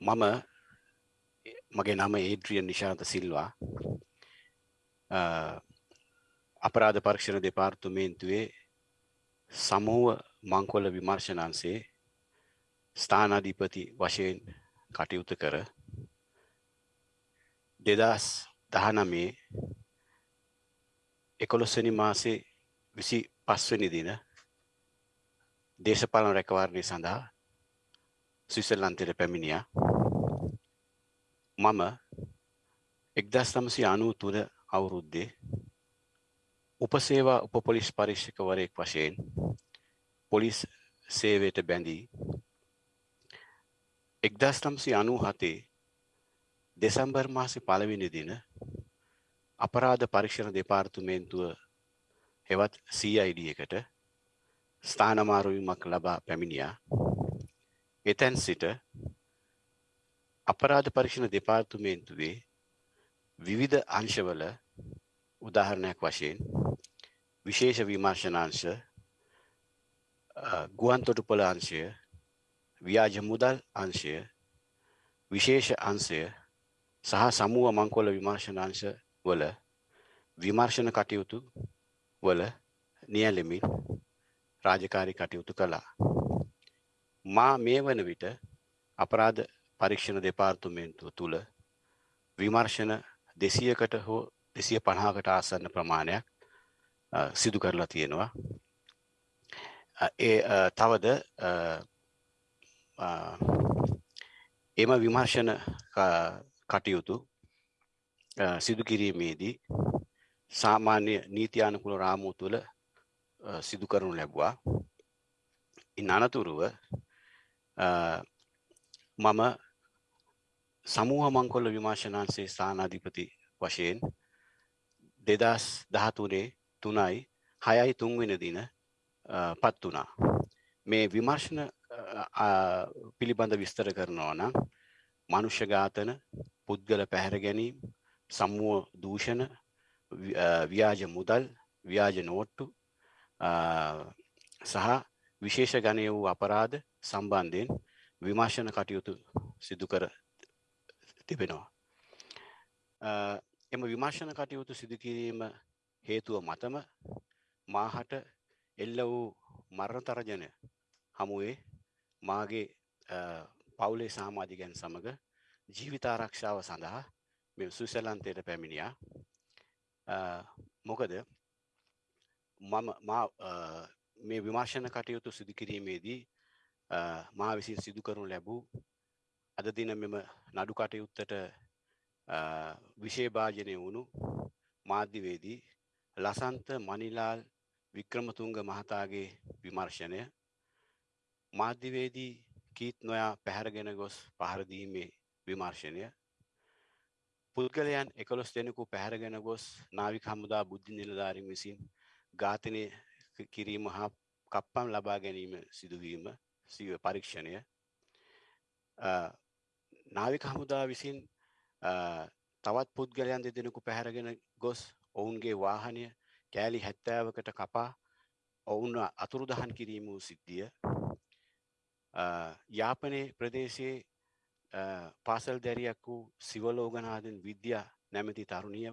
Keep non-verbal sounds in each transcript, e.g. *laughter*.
මම මගේ නම ඒඩ්‍රියන් නිශාන්ත සිල්වා. අපරාධ පරීක්ෂණ දෙපාර්තමේන්තුවේ සමූහ මංකොල්ල විමර්ශනන්සේ ස්ථානාධිපති වශයෙන් කටයුතු කර දෙදස් දහනමේ එකොළොස්වනි මාසේ විසි පස්වනි දින දේශපාලන රැකවාරණය සඳහා ස්විසල්ලන්තයට පැමිණියා. මම එක්දස් නමසි අනූ තුළ අවුරුද්දේ උපසේවා උපපොලිස් පරීක්ෂකවරයෙක් වශයෙන් පොලිස් සේවයට බැඳී එක්දස් නම්සි අනූ හතේ දෙසම්බර් මාසි පළවෙනි දින අපරාධ පරීක්ෂණ දෙපාර්තුමේන්තුව හෙවත් CID එකට ස්ථානමාරුවීමක් ලබා පැමිණියා. එතැන් සිට අපරාධ පරීක්ෂණ දෙපාර්තුමේන්තුවේ විවිධ අංශවල උදාහරණයක් වශයෙන් විශේෂ විමර්ශනාංශ ගුවන් තොටුපොළ අංශය ව්‍යාජ මුදල් අංශය විශේෂ අංශය සහ සමුව මංකොල විමර්ශනාංශ වල විමර්ශන කටයුතු වල නියැලෙමින් රාජකාරි කටයුතු කළා. මා මේ වන විට අපරාධ පරීක්ෂණ දෙපාර්තුමේන්තුව තුළ විමර්ශන දෙසියකට හෝ දෙසිය පණහාකට ආසන්න ප්‍රමාණයක් සිදු කරලා තියෙනවා. ඒ තවද එම විමර්ශන කටයුතු සිදු කිරීමේදී සාමාන්‍ය නීතියානකුල රාමූ තුළ සිදු කරනු ලැබවා. ඉන් අනතුරුව මම සමූහ මංකොල්ල විමාශනාන්සේ ස්ථානාධිපති වශයෙන් දෙදස් දහතුනේ තුනයි හයයි තුන්වෙන දින පත් වනා. මේ විමර්ශන පිළිබඳ විස්තර කරනවා නම් මනුෂ්‍ය ඝාතන පුද්ගල පැහැර ගැනීම් සම්මුව දූෂණ ව්‍යාජ මුදල් ව්‍යාජ නෝට්ටු සහ විශේෂ ගණය වූ අපරාධ සම්බන්ධයෙන් විමර්ශන කටයුතු සිදු කර තිබෙනවා. එම විමර්ශන කටයුතු සිදුකිරීම හේතුව මතම මාහට එල්ල වූ මරණ තරජනය හමුවේ මාගේ පවුලේ සාමාධිකයන් සමඟ ජීවිතාරක්ෂාව සඳහා මෙ සුසලන්තයට පැමිණියා මොකද මම මේ විමර්ශන කටයුතු සිදුකිරීමේදී මා විසින් සිදු කරනු ලැබූ අද දින මෙම නඩු කටයුත්තට විශේභාජනය වුණු මාධ්‍යවේදී ලසන්ත මනිලාල් වික්‍රමතුංග මහතාගේ විමර්ශනය මාධ්‍යවේදී කීත් නොයා පැහැරගෙන ගොස් පහරදීමේ විමර්ශනය පුද්ගලයන් එකොළොස් දෙනෙකු පැහැරගෙන ගොස් නාවික හමුදා බුද්ධි නිලධාරින් විසින් ඝාතනය කිරීම හා කප්පම් ලබා ගැනීම සිදුවීම සිව පරීක්ෂණය. නාවික හමුදා විසින් තවත් පුද්ගලයන් දෙදෙනෙකු පැහැරගෙන ගොස් ඔවුන්ගේ වාහනය කෑලි හැත්තෑවකට කපා ඔවුන් අතුරුදහන් කිරීම වූ සිද්ධිය. යාපනයේ ප්‍රදේශයේ පාසල් දැරියක් වූ සිවලෝගනාදන් විද්‍යා නැමැති තරුණිය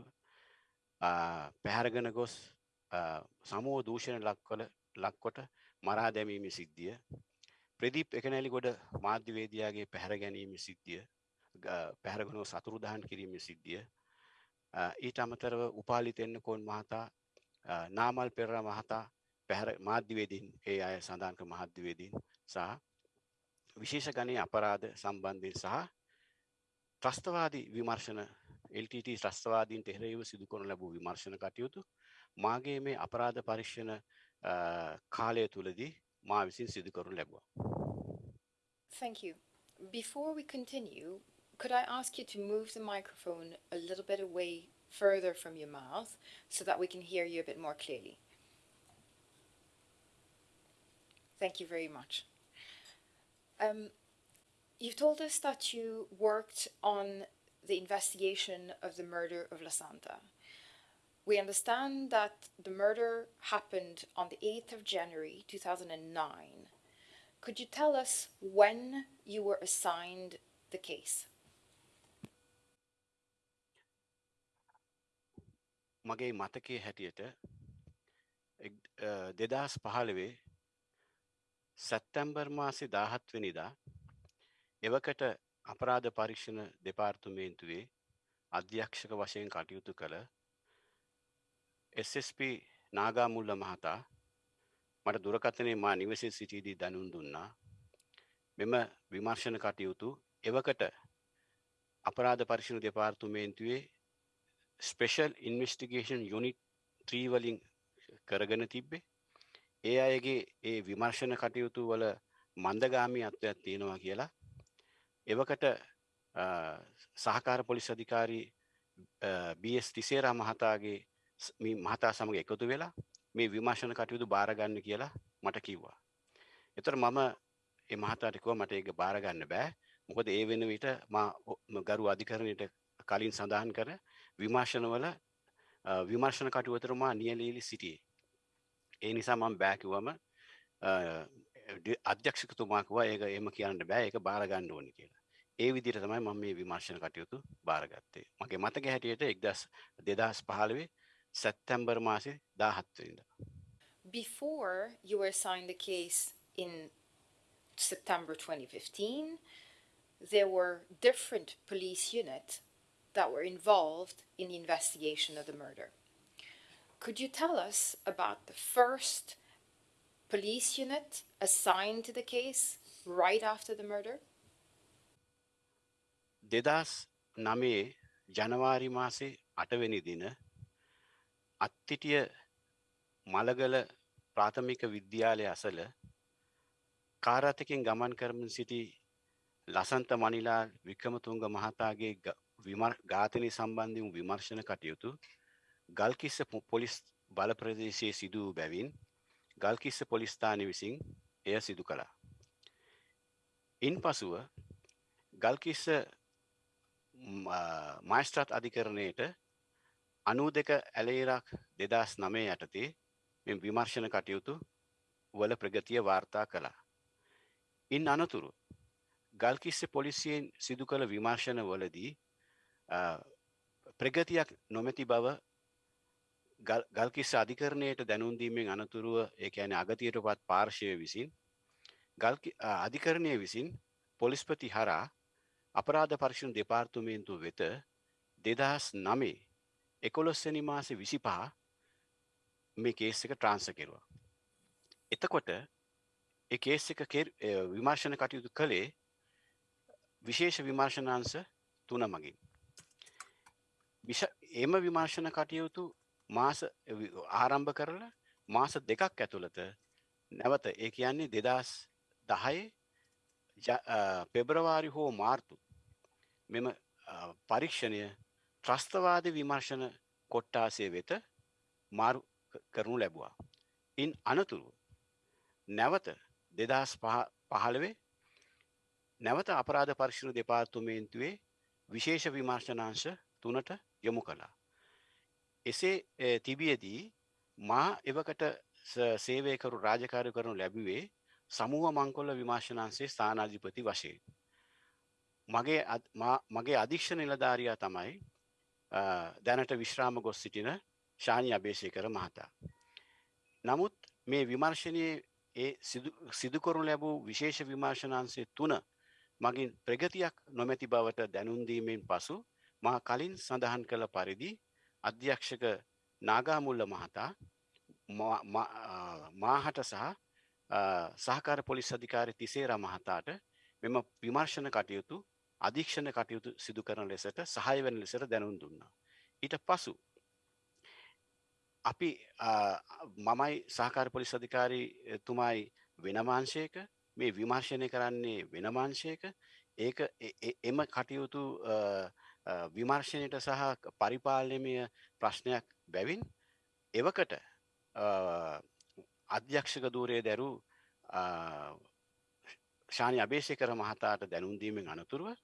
පැහැරගෙන ගොස් සමෝ දූෂණ ලක්වල ලක්කොට මරා දැමීම සිද්ධිය. ප්‍රදීප් එකනැලි ගොඩ මාධ්‍යවේදයාගේ පැහැර ගැනීම සිද්ධිය පැහැරගනෝ සතුරුදහන් කිරීම සිද්ධිය ඊට අමතරව උපාලිතෙන්න කොන් මහතා නාමල් පෙරර මහතා පැහැර මාධ්‍යවේදීන් ඒ අය සඳහන්ක මහද්‍යවේදීන් සහ විශේෂ ගණය අපරාධ සම්බන්ධයෙන් සහ ත්‍රස්තවාදී විමර්ශන LTT ත්‍රස්තවාදීන්ට එරෙහිව සිදු කරනු ලැබූ විමර්ශන කටයුතු මාගේ මේ අපරාධ පරීක්ෂණ කාලය තුලදී Thank you. Before we continue, could I ask you to move the microphone a little bit away further from your mouth so that we can hear you a bit more clearly? Thank you very much. Um, you've told us that you worked on the investigation of the murder of La Santa. We understand that the murder happened on the 8th of January 2009. Could you tell us when you were assigned the case? මගේ මතකේ හැටියට දෙදස් පහළවේ සැත්තැම්බර් මාසි දාහත්වනිදා එවකට අපරාධ පරීක්ෂණ දෙපාර්තුමේන්තුවේ අධ්‍යක්ෂක වශයෙන් කටයුතු කළ SSP නාගාමුල්ල මහතා මට දුරකථනය මා නිවසේ සිටීදී දැනුන් දුන්නා. මෙම විමර්ශණ කටයුතු එවකට අපරාධ පරිශණ දෙපාර්තුමේන්තුවේ ස්පෙෂල් ඉන්වස්ටිගේෂන් යුනිට් ත්‍රීවලින් කරගෙන තිබ්බේ. ඒ අයගේ ඒ විමර්ශණ කටයුතු වල මන්දගාමී අත්වයක් තියෙනවා කියලා. එවකට සහකාර පොලිස් අධිකාරී බස් තිසේරා මහතාගේ මේ මහතා සමග එකතු වෙලා මේ විමර්ශන කටයුතු බාරගන්න කියලා මට කිව්වා. එතකොට මම ඒ මහතාට කිව්වා මට ඒක බාරගන්න බෑ. මොකද ඒ වෙන විට මා ගරු අධිකරණයට කලින් සඳහන් කර විමර්ශනවල විමර්ශන කටයුතු මා නියැලීලි සිටියේ. ඒ නිසා මම බෑ කිව්වම අධ්‍යක්ෂකතුමා කිව්වා ඒක එහෙම කියන්න බෑ ඒක බාරගන්න ඕනේ කියලා. ඒ විදිහට තමයි මම මේ විමර්ශන කටයුතු බාරගත්තේ. මගේ මතක හැටියට 2015 Before you were assigned the case in September 2015, there were different police units that were involved in the investigation of the murder. Could you tell us about the first police unit assigned to the case right after the murder? දෙදස් නමේ ජනවාරි මාසේ අටවැනි දින අත්තිටිය මළගල ප්‍රාථමික විද්‍යාලය අසල කාරතකින් ගමන් කරමින් සිටි ලසන්ත මනිලා වික්‍රමතුන්ග මහතාගේ ඝාතනය සම්බන්ධිම විමර්ශණ කටයුතු ගල්කිස්ස පොලිස් බල ප්‍රදේශයේ සිදු වූ බැවින් ගල්කිස්ස පොලිස්ථානය විසින් එය සිදු කළා. ඉන් පසුව ගල්කිස්ස මයිස්ට්‍රත් අධිකරණයට අනූ දෙක ඇලේරක් දෙදස් නමේ යටතේ මෙ විමර්ශණ කටයුතු වල ප්‍රගතිය වාර්තා කළා. ඉන් අනතුරු ගල්කිස්ස පොලිසියෙන් සිදු කළ විමර්ශණ වලදී ප්‍රගතියක් නොමැති බව ගල්කිස්ස අධිකරණයට දැනුන්දීමෙන් අනතුරුව ඒ ඇන අගතියට පත් පාර්ශය විසින් අධිකරණය විසින් පොලිස්පති හරා අපරාධ පර්ශණ දෙපාර්තුමේන්තු වෙත දෙදහස් නමේ එකොළොස්සනි මාස විසිපා මේ කේස් එක ට්‍රාන්ස කෙරුවා. එතකොට එකේස් එක විමර්ශණ කටයුතු කළේ විශේෂ විමර්ශනාංශ තුන මගින්. එම විමර්ශණ කටයුතු මාස ආරම්භ කරලා මාස දෙකක් ඇතුළත නැවත ඒ කියන්නේ දෙදස් දහයේ පෙබ්‍රවාරි හෝ මාර්තු මෙම පරීක්ෂණය ත්‍රස්තවාද විමර්ශණ කොට්ටාසය වෙත මාරු කරනු ලැබවා. ඉන් අනතුරු නැවත දෙදස් පහළවේ නැවත අපරාධ පර්ශණ දෙපාර්තුමේන්තුවේ විශේෂ විමර්ශනාංශ තුනට යොමු කළා. එසේ තිබියදී මා එවකට සේවයකරු රාජකාරය කරනු ලැබුවේ සමුහ මංකොල්ල විමර්ශනාන්සේ ස්ථානාධිපති වශයෙන්. මගේ මගේ අධික්ෂ නිලධාරයා තමයි දැනට විශ්‍රාම ගොස් සිටින ශානි අභේෂය කර මහතා. නමුත් මේ විමර්ශනයේ ඒ සිදුකරු ලැබූ විශේෂ විමර්ශනාන්සේ තුන මගින් ප්‍රගතියක් නොමැති බවට දැනුන්දීමෙන් පසු මා කලින් සඳහන් කළ පරිදි අධ්‍යක්ෂක නාගාමුල්ල මහතා මාහට සහ සහකාර පොලිස් අධිකාරි තිසේර මහතාට මෙම විමර්ශණ කටයුතු අධීක්ෂණ කටයුතු සිදු කරන ලෙසට සහය වෙන ලෙසට දැනුම් දුන්නා. ඊට පසු අපි මමයි සහකාර පොලිස් අධිකාරී තුමායි වෙනමාංශයක මේ විමර්ශනය කරන්නේ වෙනමාංශයක ඒක එම කටයුතු විමර්ශනයට සහ පරිපාලනමය ප්‍රශ්නයක් බැවින් එවකට අධ්‍යක්ෂක දූරය දැරු ශානි අභේෂය කර මහතාට දැනුන්දීමෙන් අනතුරුව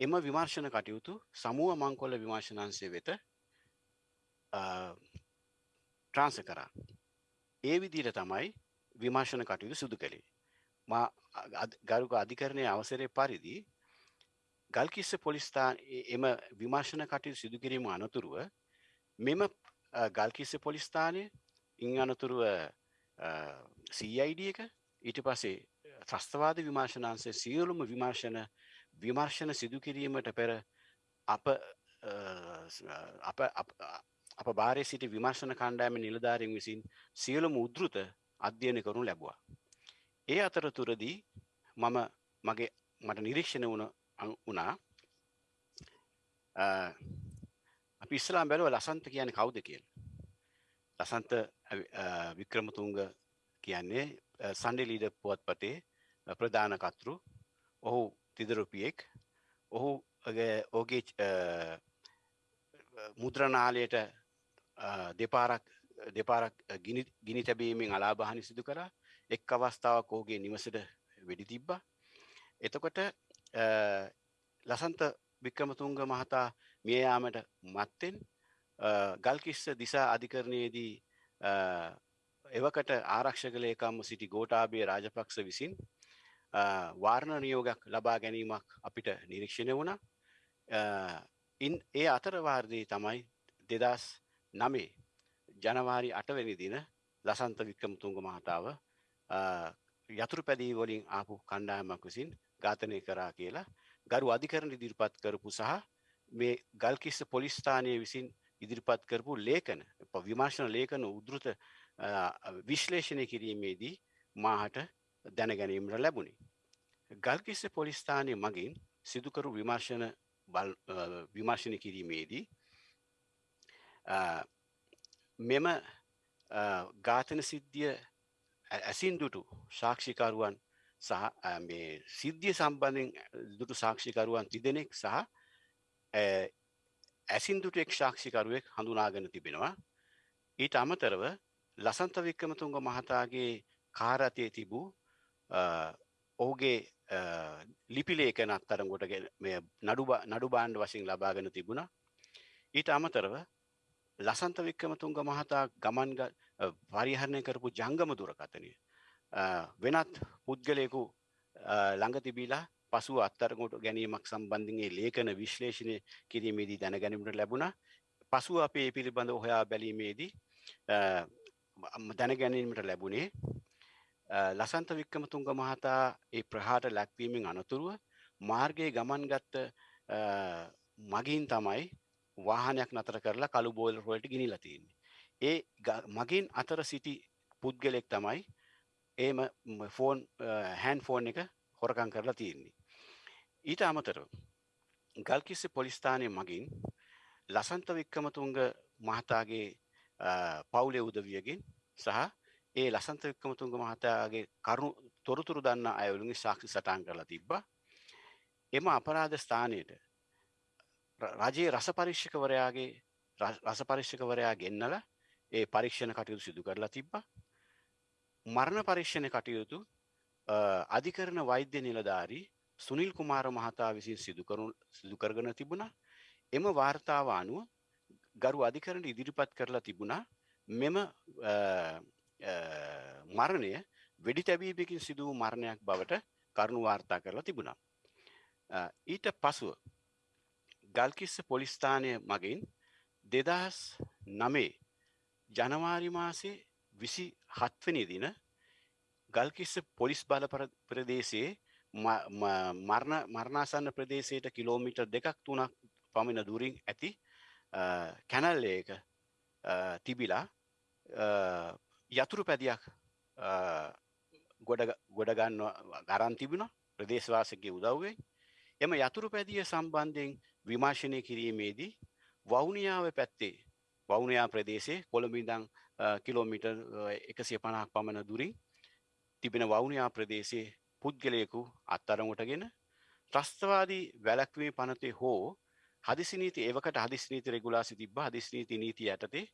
එම විමර්ශණ කටයුතු සමුව මංකොල්ල විමර්ශනන්සේ වෙත ට්‍රාන්ස කරා. ඒ විදිර තමයි විමර්ශණ කටයුතු සුදු කළේ. ගරුක අධිකරණය අවසරය පරිදි ගල්කිස්ස පොලිස්ථාන එම විමර්ශන කටයුතු සිදු කිරීම අනතුරුව මෙම ගල්කිස්ස පොලිස්ථානය ඉං අනතුරුව CID එක ඊට පසේ ත්‍රස්තවාද විමර්ශනාන්සේ සියලුම විමර්ශන විමර්ශන සිදු කිරීමට පෙර අප අප අප භාරය සිටි විමර්ශන කණ්ඩෑම නිලධාරින් විසින් සියලුම උද්ෘත අධ්‍යයන කරනු ලැබවා. ඒ අතරතුරදී මම මගේ මට නිරීක්ෂණ වුණ වනා අපි ඉස්ලාම් බැලුව ලසන්ත කියන කවුද කියල. ලසන්ත වික්‍රමතුන්ග කියන්නේ සන්ඩි ලීඩ පුවත්පතේ ප්‍රධානකත්රු ඔහු තිදරුපියෙක්. ඔහු ඕගේ මුද්‍රනාලයට දෙපාරක් දෙපාරක් ගිනි තැබීමෙන් අලාභානි සිදු කර. එක් අවස්ථාවක් ඔහුගේ නිවසට වෙඩි තිබ්බා. එතකොට ලසන්ත වික්‍රමතුන්ග මහතා මියයාමට මත්තෙන් ගල්කිස්ස දිසා අධිකරණයේදී එවකට ආරක්ෂකලයකම්ම සිටි ගෝටාබේ රාජපක්ෂ විසින් වාර්ණ නියෝගයක් ලබා ගැනීමක් අපිට නිරීක්ෂණය වුණ. ඉන් ඒ අතරවාර්දී තමයි දෙදස් නමේ ජනවාරි අටවැනි දින ලසන්ත වික්‍රමතුන්ග මහතාව යතුරු පැදී වලින් ආපු කණ්ඩායමක් විසින් ඝාතනය කරා කියලා ගරු අධිකරණ ඉදිරිපත් කරපු සහ මේ ගල්කිස්ස පොලිස්ථානය විසින් ඉදිරිපත් කරපු ලේඛන විමර්ශන ලේඛන උද්ෘත විශ්ලේෂණය කිරීමේදී මාහට දැනගැනීමට ලැබුණේ. ගල්කිස්ස පොලිස්ථානය මගින් සිදුකරු විමර්ශන විමර්ශනය කිරීමේදී මෙම ඝාතන සිද්ධිය ඇසින් දුටු සාක්ෂිකරුවන් සහ මේ සිද්ධිය සම්බන්ධෙන් දුටු සාක්ෂිකරුවන් තිදෙනෙක් සහ ඇසින් දුටු එක් ශාක්ෂිකරුවෙක් හඳුනාගෙන තිබෙනවා ඊට අමතරව ලසන්ත වික්‍රමතුන්ග මහතාගේ කාරතය තිබූ ඔහුගේ ලිපිලේකන අත්තරගොට නඩු නඩු බාණ්ඩ වශයෙන් ලබාගෙන තිබුණා. ඊට අමතරව ලසන්ත වික්‍රමතුන්ග මහතා ගමන්ග පරිහරණය කරපු ජංගම දුරකතනය වෙනත් පුද්ගලයකු ළඟ තිබීලා පසු අත්තරකොට ගැනීමක් සම්බන්ධගේ ලේකන විශ්ලේෂණය කිරීමේදී දැනගැනීමට ලැබුණ. පසු අපේ පිළිබඳ හොයා බැලීමේදී දැනගැනීමට ලැබුණේ ලසන්ත වික්‍රමතුන්ග මහතා ඒ ප්‍රහාට ලැක්වීමෙන් අනතුරුව මාර්ගයේ ගමන් ගත්ත මගින් තමයි වාහනයක් නතර කරලා කළු බෝල් රොලට ගිනිලා තියෙන්නේ. ඒ මගින් අතර සිටි පුද්ගලෙක් තමයි ඒම ෆෝන් හැන් ෆෝන් එක හොරකං කරලා තියෙන්නේ. ඊට අමතරව ගල්කිස්ස පොලිස්ථානය මගින් ලසන්ත වික්‍රමතුන්ග මහතාගේ පවුලේ උදවියගෙන් සහ ඒ ලසන්ත වික්‍රමතුන්ග මහතාගේ කරුණු තොරතුරු දන්න අයවලුගේ සාක්ෂි සටන් කරලා තිබ්බා. එම අපරාධ ස්ථානයට රජයේ රස පරික්ෂකවරයාගේ රස පරික්ෂකවරයා ගෙන්නල ඒ පරීක්ෂණ කටයුතු සිදු කරලා තිබ්බා. මරණ පරීක්ෂණ කටයුතු අධිකරන වෛද්‍ය නිලධාරී සුනිල් කුමාර මහතා විසින් සිදුකරු සිදුකරගෙන තිබුණා. එම වාර්තාව අනුව ගරු අධිකරණ ඉදිරිපත් කරලා තිබුණා. මෙම මරණය වෙඩි තැබීපකින් සිදුව මරණයක් බවට කරුණු වාර්තා කරලා තිබුණා. ඊට පසුව ගල්කිස්ස පොලිස්ථානය මගින් දෙදහස් නමේ ජනවාරි මාසේ විසි හත්වනි දින ගල්කිස්ස පොලිස් බල ප්‍රදේශයේ මරණ මරණාසන්න ප්‍රදේශයට කිලෝමිට දෙකක් තුනක් පමණ දුරින් ඇති කැනල්ලයක තිබිලා යතුරු පැදියක් ගොඩගන්න ගරන් තිබුණ. ප්‍රදේශවාසගේ උදව්වේ එම යතුරු පැදිය සම්බන්ධයෙන් විමර්ශනය කිරීමේදී වෞනියාව පැත්තේ වෞනයා ප්‍රදේශේ කොළඹිදං කිලෝමිට එකසිය පණක් පමණ දුරින් තිබෙන වෞනයා ප්‍රදේශයේ පුද්ගලයකු අත්තරමුටගෙන ත්‍රස්තවාදී වැලක්වේ පනතේ හෝ හදිසිනීති ඒවකට හදිස්නීති රෙගුලාසි තිබ හදිස්නීති නීති යටතේ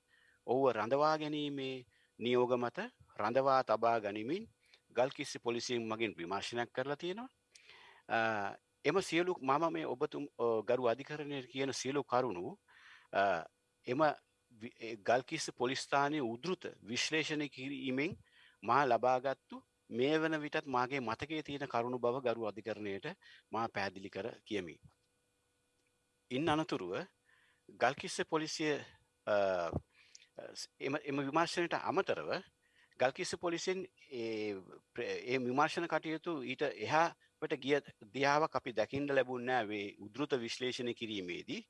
ඔහුව රඳවා ගැනීමේ නියෝග මත රඳවා තබා ගනිමින් ගල්කිස්සි පොලිසියෙන් මගින් විමර්ශනයක් කරලා තියෙනවා එම සියලු මම මේ ඔබතුම් ගරු අධිකරණය කියන සියලු කරුණු එම ගල්කිස්ස පොලිස්ථානය උදෘත විශ්ලේෂණය කිරීමෙන් මා ලබාගත්තු මේ වන විටත් මාගේ මතකේ තියෙන කරුණු බව ගරු අධිකරණයට මා පැහැදිලි කර කියමි. ඉන් අනතුරුව ගල්කිස්ස පොලිසිය අ, ස්- එම එම විමර්ශනයට අමතරව ගල්කිස්ස පොලිසිෙන් ඒ ප්‍ර- ඒ විමර්ශණ කටයුතු ඊට එහාට ගිය දියාවක් අපි දැකින්ට ලැබුන්නෑ වේ උද්ෘත විශ්ලේෂණය කිරීමේදී.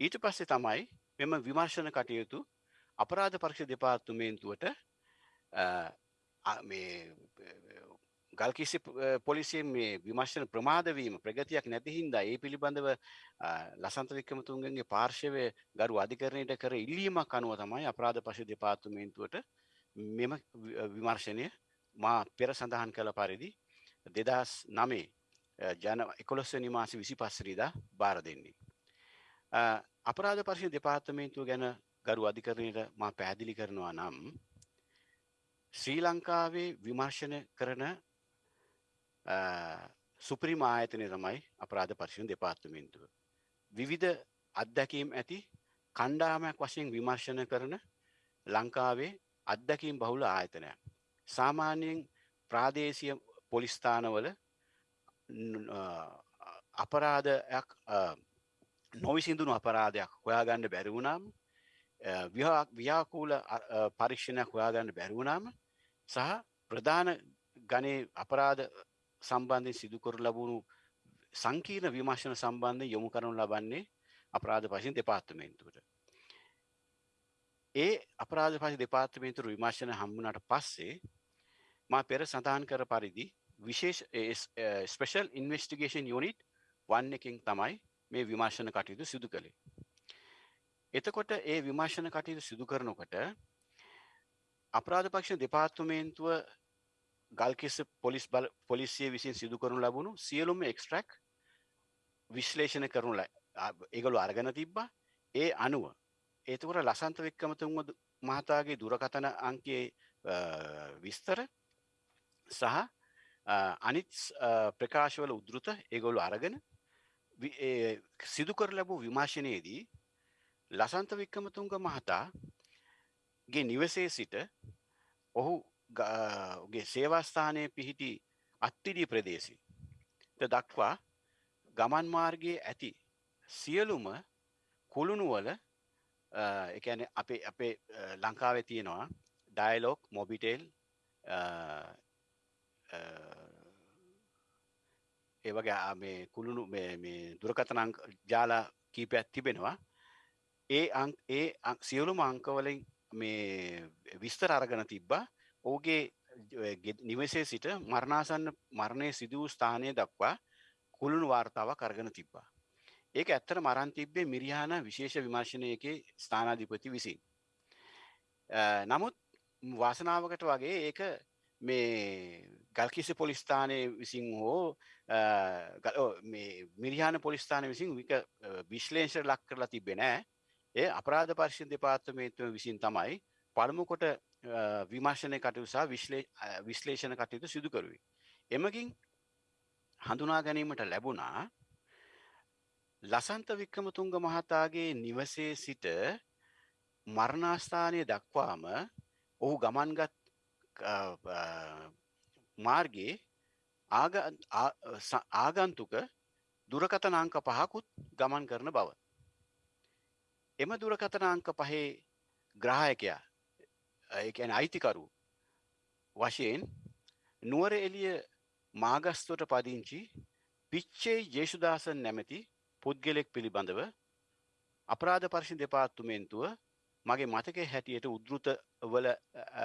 ඊට පස්සේ තමයි මෙම විමර්ශණ කටයුතු අපරාධ පරක්ෂ දෙපාර්තුමේන්තුවට අ, අ- මේ ගල්කිසි පොලිසියෙන් මේ විමර්ශන ප්‍රමාදවීම ප්‍රගතියක් නැතිහින්දා ඒ පිළිබඳව අ, ලසන්ත වික්‍රමතුන්ගගේ පාර්ශවය ගරු අධිකරණයට කර ඉල්ලීමක් අනුව තමයි අපරාධ පශ දෙපාර්තුමේන්තුවට මෙම වි- විමර්ශනය මා පෙර සඳහන් කළ පරිදි දෙදස් නමේ ජන එකොළොස්වනි මාස විසි පස්සරිදා බාර දෙන්නේ. අ, අපරාධ පර්ශය දෙපාර්තමේන්තුව ගැන ගරු අධිකරණයට මා පැහැදිලි කරනවා නම් ශ්‍රී ලංකාවේ විමර්ශන කරන අ, සුපරිම ආයතනය තමයි අපරාධ පර්ශණ දෙපාර්තමේන්තුව. විවිධ අත්දැකීම් ඇති කණ්ඩාමයක් වශයෙන් විමර්ශන කරන ලංකාවේ අත්දැකීම් බහුල ආයතනයක්. සාමාන්‍යයෙන් ප්‍රාදේශය පොලිස්ථානවල න- අ, අපරාධයක් අ, නොවිසිදුණු අපරාධයක් හොයාගන්න බැරිවුණම් ව්‍යාකූල පරීක්ෂණයක් හොයාගන්න බැරිවුණාම සහ ප්‍රධාන ගනේ අපරාධ සම්බන්ධයෙන් සිදුකර ලබුණු සංකීර්ණ විමර්ශන සම්බන්ධ යොමු කරනු ලබන්නේ අපරාධ පශයෙන් දෙපාර්තමේන්තුවට. ඒ අපරාධ පශ දෙපාර්තමේන්තුර විමර්ශන හම්බුණට පස්සේ මා පෙර සඳහන් කර පරිදි විශේෂ ස්පෙෂල් ඉන්වස්ටිගේෂන් යුනිට් වන්න එකින් තමයි මේ විමර්ශන කටයුතු සිදු කළේ. එතකොට ඒ විමර්ශන කටයුතු සිදු කරනකොට අපරාධ පක්ෂ දෙපාර්තුමේන්තුව ගල්කිස්ස පොලිස් බල පොලිසිය විසින් සිදු කරනු ලබුණු සියලුම එක්ස්ට්‍රක් විශ්ලේෂණ කරනු ලයි ඒගොලු අරගන තිබ්බා ඒ අනුව ඒතකොට ලසන්ත වික්කමතුන්ව මහතාගේ දුරකතන අංකයේ විස්තර සහ අනිත් ප්‍රකාශවල උද්ෘත ඒගොලු අරගෙන සිදු කර ලැබූ විමාශනයේදී ලසන්ත වික්කමතුන්ග මහතාගේ නිවසේ සිට ඔහු ගේ සේවස්ථානය පිහිටි අත්තිඩී ප්‍රදේශි දක්වා ගමන් මාර්ගයේ ඇති සියලුම කුළුණුවල එකන අපේ අපේ ලංකාවෙ තියෙනවා ඩයිලෝක් මොබිටේල් ඒවගේ මේ කුළුණු දුරකතන ජාලා කීපයක් තිබෙනවා. ඒ ඒ සියලුම අංකවලින් මේ විස්තර අරගන තිබ්බා. ඕගේ නිවසේ සිට මරණාසන්න මරණය සිදුවූ ස්ථානය දක්වා කුළුණු වාර්තාවක් අරගෙන තිබ්බා. ඒක ඇත්තට මරන් තිබ්බේ මිරිහාන විශේෂ විමර්ශනයක ස්ථානාධිපති විසින්. නමුත් වාසනාවකට වගේ ඒක මේ ගල්කිසි පොලිස්ථානය විසින් හෝ මිරිහාන පොලිස්ථාන විසින් වික විශ්ලේෂ ලක් කරලා තිබෙනෑ ඒ අපරාධ පර්ශෂ දෙපාර්තමේත්ව විසින් තමයි පළමුකොට විමර්ශනය කටයු සහ විශ්ලේෂණ කටයුතු සිදුකරුවේ. එමකින් හඳුනා ගැනීමට ලැබුණා ලසන්ත වික්‍රමතුන්ග මහතාගේ නිවසේ සිට මරණාස්ථානය දක්වාම ඔහු ගමන්ගත් මාර්ගයේ ආගන්තුක දුරකතන අංක පහකුත් ගමන් කරන බව. එම දුරකතන අංක පහේ ග්‍රහයකයා ඒැන අයිතිකරු වශයෙන් නුවර එලිය මාගස්තුවට පදිංචි පිච්චේ ජේෂුදාසන් නැමැති පුද්ගලෙක් පිළිබඳව අපරාධ පර්ශි දෙපාත්තුමේන්තුව මගේ මතක හැටියට උද්ෘත වල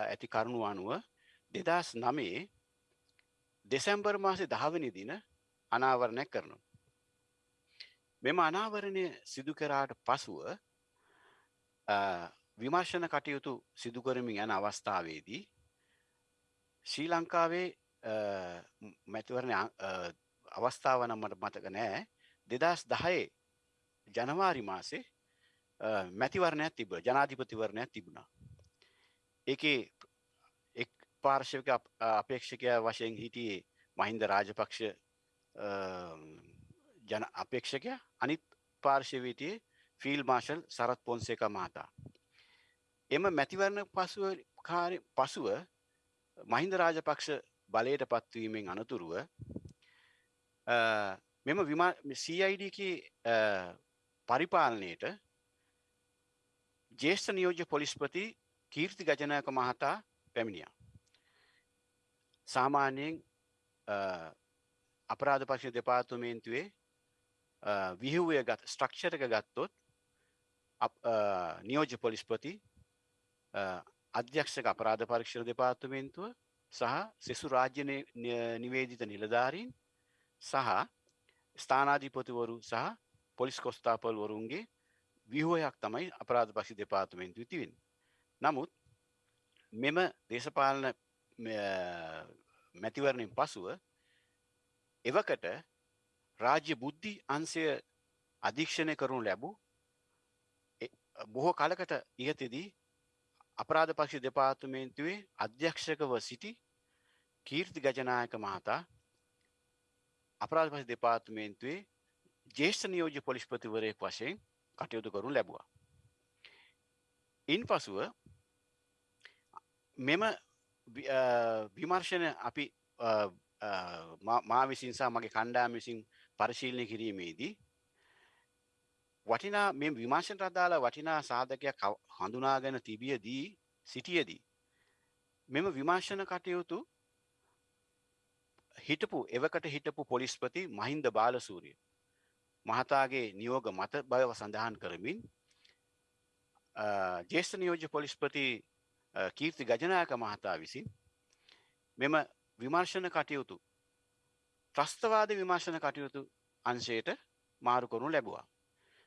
ඇති කරුණු අනුව දෙදස් නමේ දෙසැම්බර් මාසෙ දහවනි දින අනාවරණයක් කරනු. මෙම අනාවරණය සිදු කරාට පසුව විමර්ශන කටයුතු සිදුකරමින් යන අවස්ථාවේදී ශ්‍රී ලංකාවේ මැතිවරණ අවස්ථාව නම්මට මතක නෑ දෙදස් දහයේ ජනවාරි මාසේ මැතිවරණයක් තිබ ජනාධිපතිවරණයක් තිබුණා. එක එක් පාර්ශවක අපේක්ෂකය වශයෙන් හිටියේ මහින්ද රාජපක්ෂ ජන අපේක්ෂකය අනිත් පාර්ශවීටයේ ෆිල් මාශල් සරත් පොන්සේක මහතා. එම මැතිවරණ පසුව කාර පසුව මහින්ද රාජපක්ෂ බලයට පත්වීමෙන් අනතුරුව මෙම CID පරිපාලනයට ජේෂ්ඨ නියෝජ්‍ය පොලිස්පති කීර්ති ගජනයක මහතා පැමිණියා. සාමාන්‍යයෙන් අපරාධ පක්ෂ දෙපාර්තමේන්තුවේ විහිවය ගත් ස්ට්‍රක්ෂරක ගත්තොත් නියෝජ්‍ය පොලිස්පති අධ්‍යක්ෂක අපරාධ පරීක්ෂණ දෙපාර්තමේන්තුව සහ සෙසු රාජ්‍ය නිවේදිත නිලධාරීන් සහ ස්ථානාධිපතිවරු සහ පොලිස් කොස්ථාපල් වරුන්ගේ විහෝයක් තමයි අපරාධ පක්ෂි දෙපාර්තමේන්තු තිවෙන්. නමුත් මෙම දේශපාලන මැතිවරණින් පසුව එවකට රාජ්‍ය බුද්ධි අන්සය අධීක්ෂණය කරනු ලැබූ බොහෝ කලකට ඉහතෙදී අපරාධ පක්ෂ දෙපාර්තමේන්තුවේ අධ්‍යක්ෂකව සිටි කීර්ති ගජනායක මහතා අපරාධ පක්ෂ දෙපාර්තමේන්තුවේ ජේෂ්ඨ නියෝජ්‍ය පොලිස්පතිවරයෙක් වශයෙන් කටයුතු කරනු ලැබුවා. ඉන් පසුව මෙම විමර්ශන අපි මා විසින්සා මගේ කණ්ඩාම විසින් පරිශීලනය කිරීමේදී වටිනා මෙ විමර්ශන රදාල වටිනා සාධකයක් හඳුනාගෙන තිබියදී සිටියදී මෙම විමර්ශන කටයුතු හිටපු එවකට හිටපු පොලිස්පති මහින්ද බාලසූරිය මහතාගේ නියෝග මත බව සඳහන් කරමින් ජේෂ්ඨ නියෝජ්‍ය පොලිස්පති කීර්ති ගජනායක මහතා විසින් මෙම විමර්ශන කටයුතු ත්‍රස්තවාද විමර්ශන කටයුතු අංශයට මාරු කරනු ලැබවා.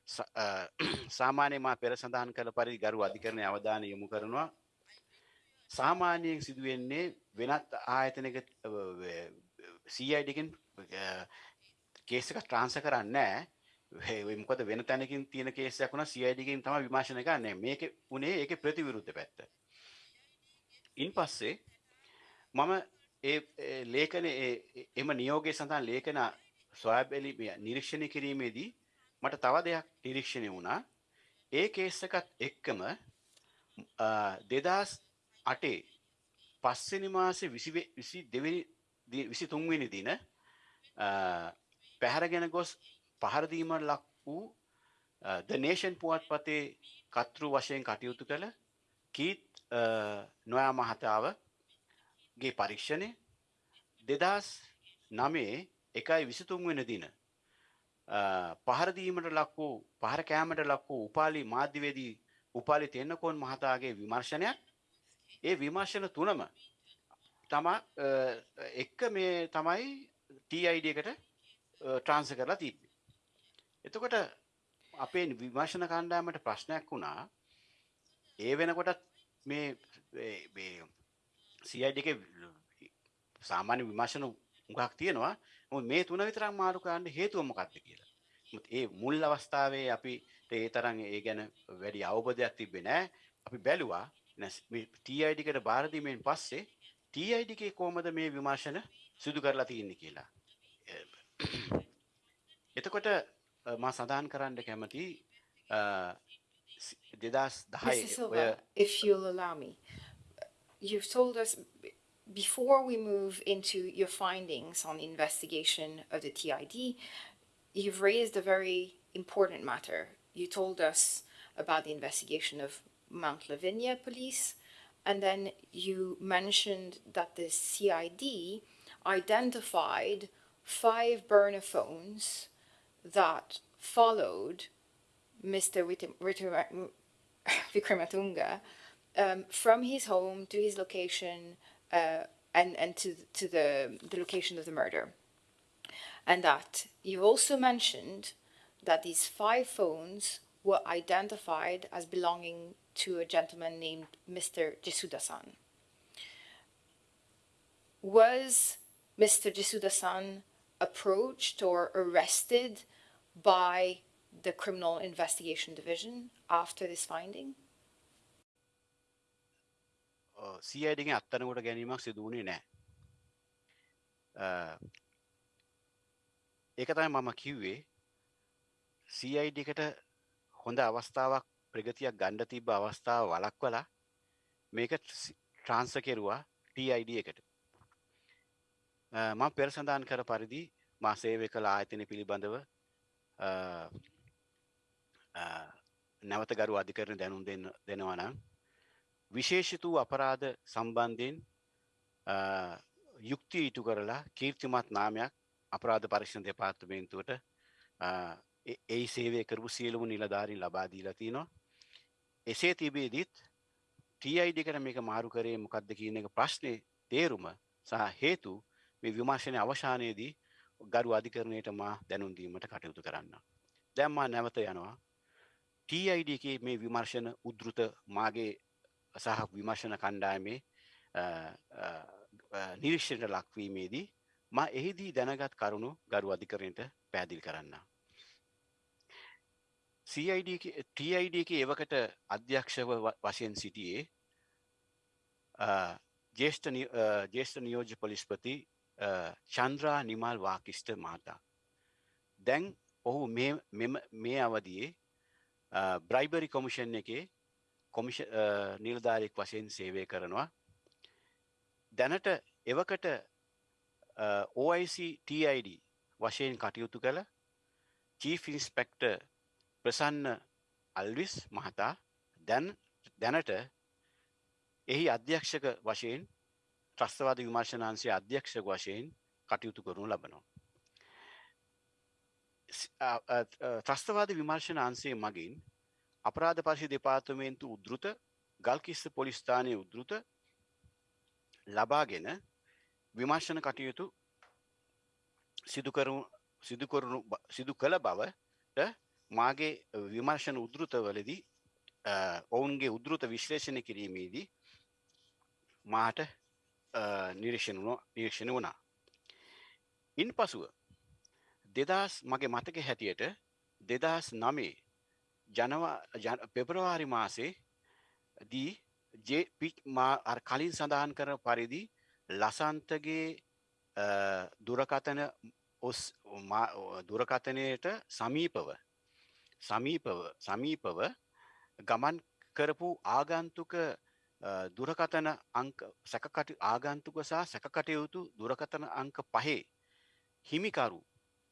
*clears throat* සාමාන්‍ය මා පෙර සඳහන් කළ පරි ගරු අධිකරණය අවධාන යොමු කරනවා. සාමාන්‍යයෙන් සිදුවෙන්නේ වෙනත් ආයතනක සීයිඩකින් කේසක ට්‍රාන්ස කරන්න මොකද වෙන තැනකින් තියෙන කේසයක් වුණ සියයිඩකින් තම විමාශන කරන්න. මේක උනේ ඒක ප්‍රතිවිරුද්ධ පැත්ත. ඉන් පස්සේ මම ඒ ලේකන එම නියෝගය සඳහන් ලේකන ස්වාබැලි නිරීක්ෂණය කිරීමේදී මට තව දෙයක් නිරීක්ෂණය වුණා. ඒ කේස්සකත් එක්කම දෙදස් අටේ පස්සනි මාසේ විසි දෙවනි විසි තුන්වෙනි දින පැහැරගෙන ගොස් පහරදීමට ලක් වූ ද නේෂන් පුවත් පතේ කතෘ වශයෙන් කටයුතු කළ කීත් නොයා මහතාවගේ පරීක්ෂණය දෙදස් නමේ එකයි විසිතුන් වෙන දින පහරදීමට ලක් වූ පහර කෑමට ලක් වූ උපාලි මාධ්‍යවේදී උපාලි තෙන්නකෝන් මහතාගේ විමර්ශනයක් ඒ විමර්ශන තුනම තමා එක්ක මේ තමයි TID එකට ට්‍රාන්ස කරලා තිබ්බේ. එතකොට අපේ විමර්ශන කණ්ඩායමට ප්‍රශ්නයක් වුණා ඒ වෙනකොටත් මේ CID එකේ සාමාන්‍ය විමර්ශන උගක් තියෙනවා. මේ තුන විතරක් මාරු කරන්න හේතුව මොකක්ද කියලා. ඒ මුල් අවස්ථාවේ අපි ඒ තරම් ඒ ගැන වැඩි අවබෝධයක් තිබ්බේ නැහැ. අපි බැලුවා මේ TID එකට බාර දීමෙන් පස්සේ TID එකේ කොහමද මේ විමර්ශන සිදු කරලා තියෙන්නේ කියලා. *clears throat* එතකොට මා සඳහන් කරන්න කැමති දෙදස් දහයි if you'll allow me you've told us before we move into your findings on the investigation of the TID you've raised a very important matter you told us about the investigation of Mount Lavinia police and then you mentioned that the CID identified five burner phones that followed Mr. Vikramatunga *laughs* um, from his home to his location uh, and, and to, to the, the location of the murder. And that you also mentioned that these five phones were identified as belonging to a gentleman named Mr. Jisuda-san. Was Mr. Jisuda-san approached or arrested by the Criminal Investigation Division after this finding? සියඩිගෙන් අත්තනකොට ගැනීමක් සිදුවනේ නෑ ඒක තමයි මම කිව්වේ. CID එකට හොඳ අවස්ථාවක් ප්‍රගතියක් ගණ්ඩ තිබ අවස්ථාව වලක් වලා මේක ට්‍රාන්ස කෙරුවා TID එකට. මම පෙර සඳහන් කර පරිදි මා සේවය කළ ආයතන පිළිබඳව නැවත ගරු අධිකරන දැනුම් දෙන්න දෙනවා නම් විශේෂිතු අපරාධ සම්බන්ධයෙන් යුක්තිය ඉටු කරලා කීර්තිමත් නාමයක් අපරාධ පරික්ෂණ දෙපාර්තමේන්තුවට ඒ සේවය කරපු සියලුම නිලධාරින් ලබා දීලා තිනවා. එසේ තිබේදීත් TID කර මේක මාරු කරේ මොකක්ද කියන එක ප්‍රශ්නේ තේරුම සහ හේතු මේ විමර්ශනය අවශානයේදී ගරු අධිකරණයට මා දැනුම් දීමට කටයුතු කරන්න. දැන් මා නැවත යනවා. TID එකේ මේ විමර්ශන උද්ෘත මාගේ සහ විමර්ශන කණ්ඩායමේ නිරීක්ෂණයට ලක්වීමේදී මා එහිදී දැනගත් කරුණු ගරු අධිකරණයට පැහැදිලි කරන්න. CID TID එක එවකට අධ්‍යක්ෂව වශයෙන් සිටියේ ජේෂ්ඨ ජේෂ්ඨ නියෝජ්‍ය පොලිස්පති චන්ද්‍රා නිමල් වාකිෂ්ට මහතා. දැන් ඔහු මේ අවදියේ බ්‍රයිබරි කොමිෂන් එකේ කොමිෂ නිල්ධාරෙක් වශයෙන් සේවය කරනවා. දැනට එවකට OICTID වශයෙන් කටයුතු කළ චීෆ් ඉන්ස්පෙක්ට ප්‍රසන්න අල්විස් මහතා දැන් දැනට එහි අධ්‍යක්ෂක වශයෙන් ත්‍රස්තවාද විමර්ශනාන්සේ අධ්‍යක්ෂක වශයෙන් කටයුතු කරනු ලබනවා. ත්‍රස්තවාද විමර්ශන අන්සේ මගින් අපරාධ පර්ශි දෙපාර්තමේන්තු උද්ෘත ගල්කිස්ස පොලිස්ථානය උද්ෘත ලබාගෙන විමර්ශන කටයුතු සිදුකරු සිදුකරුණු සිදු කළ බවට මාගේ විමර්ශන උද්ෘතවලදී ඔවුන්ගේ උද්ෘත විශ්ලේෂණ කිරීමේදී මාට නිරීක්ෂණ නිරීක්ෂණ වුණා. ඉන් පසුව දෙදස් මගේ මතක හැටියට දෙදස් නමේ ජනවා පෙබරවාරි මාසේ දී ජපිච් මා කලින් සඳහන් කර පරිදි ලසන්තගේ දුරකතන ඔස් දුරකතනයට සමීපව සමීපව සමීපව ගමන් කරපු ආගන්තුක දුරකතන අංක සැකකට ආගන්තුක සහ සැකකටයුතු දුරකතන අංක පහේ හිමිකරු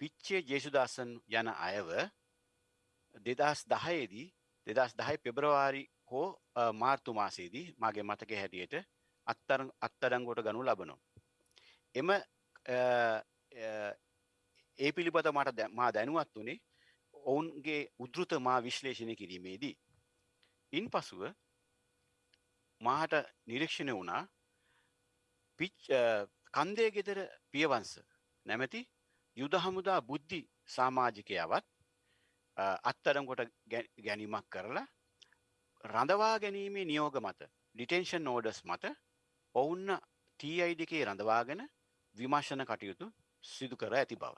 පිච්චේ ජේසුදාසන් යන අයව දෙදස් දහයේදී දෙදස් දහයි පෙබ්‍රවාරි හෝ මාර්තු මාසේදී මගේ මතක හැටියට අත්තර අත්තරංගොට ගනු ලබනු. එම ඒ පිළිබඳ මට මා දැනුවත් වනේ ඔවුන්ගේ උද්ෘත මා විශ්ලේෂණය කිරීමේදී. ඉන් පසුව මාහට නිරීක්ෂණය වුණා පිච් කන්දය ගෙදර පියවන්ස නැමැති යුද හමුදා බුද්ධි සාමාජිකයාවත් අත්තරම්කොට ගැනීමක් කරලා රඳවා ගැනීමේ නියෝග මත ඩිටෙන්ෂන් නෝඩස් මත ඔවුන්න TIDකේ රඳවාගෙන විමර්ශන කටයුතු සිදු කර ඇති බව.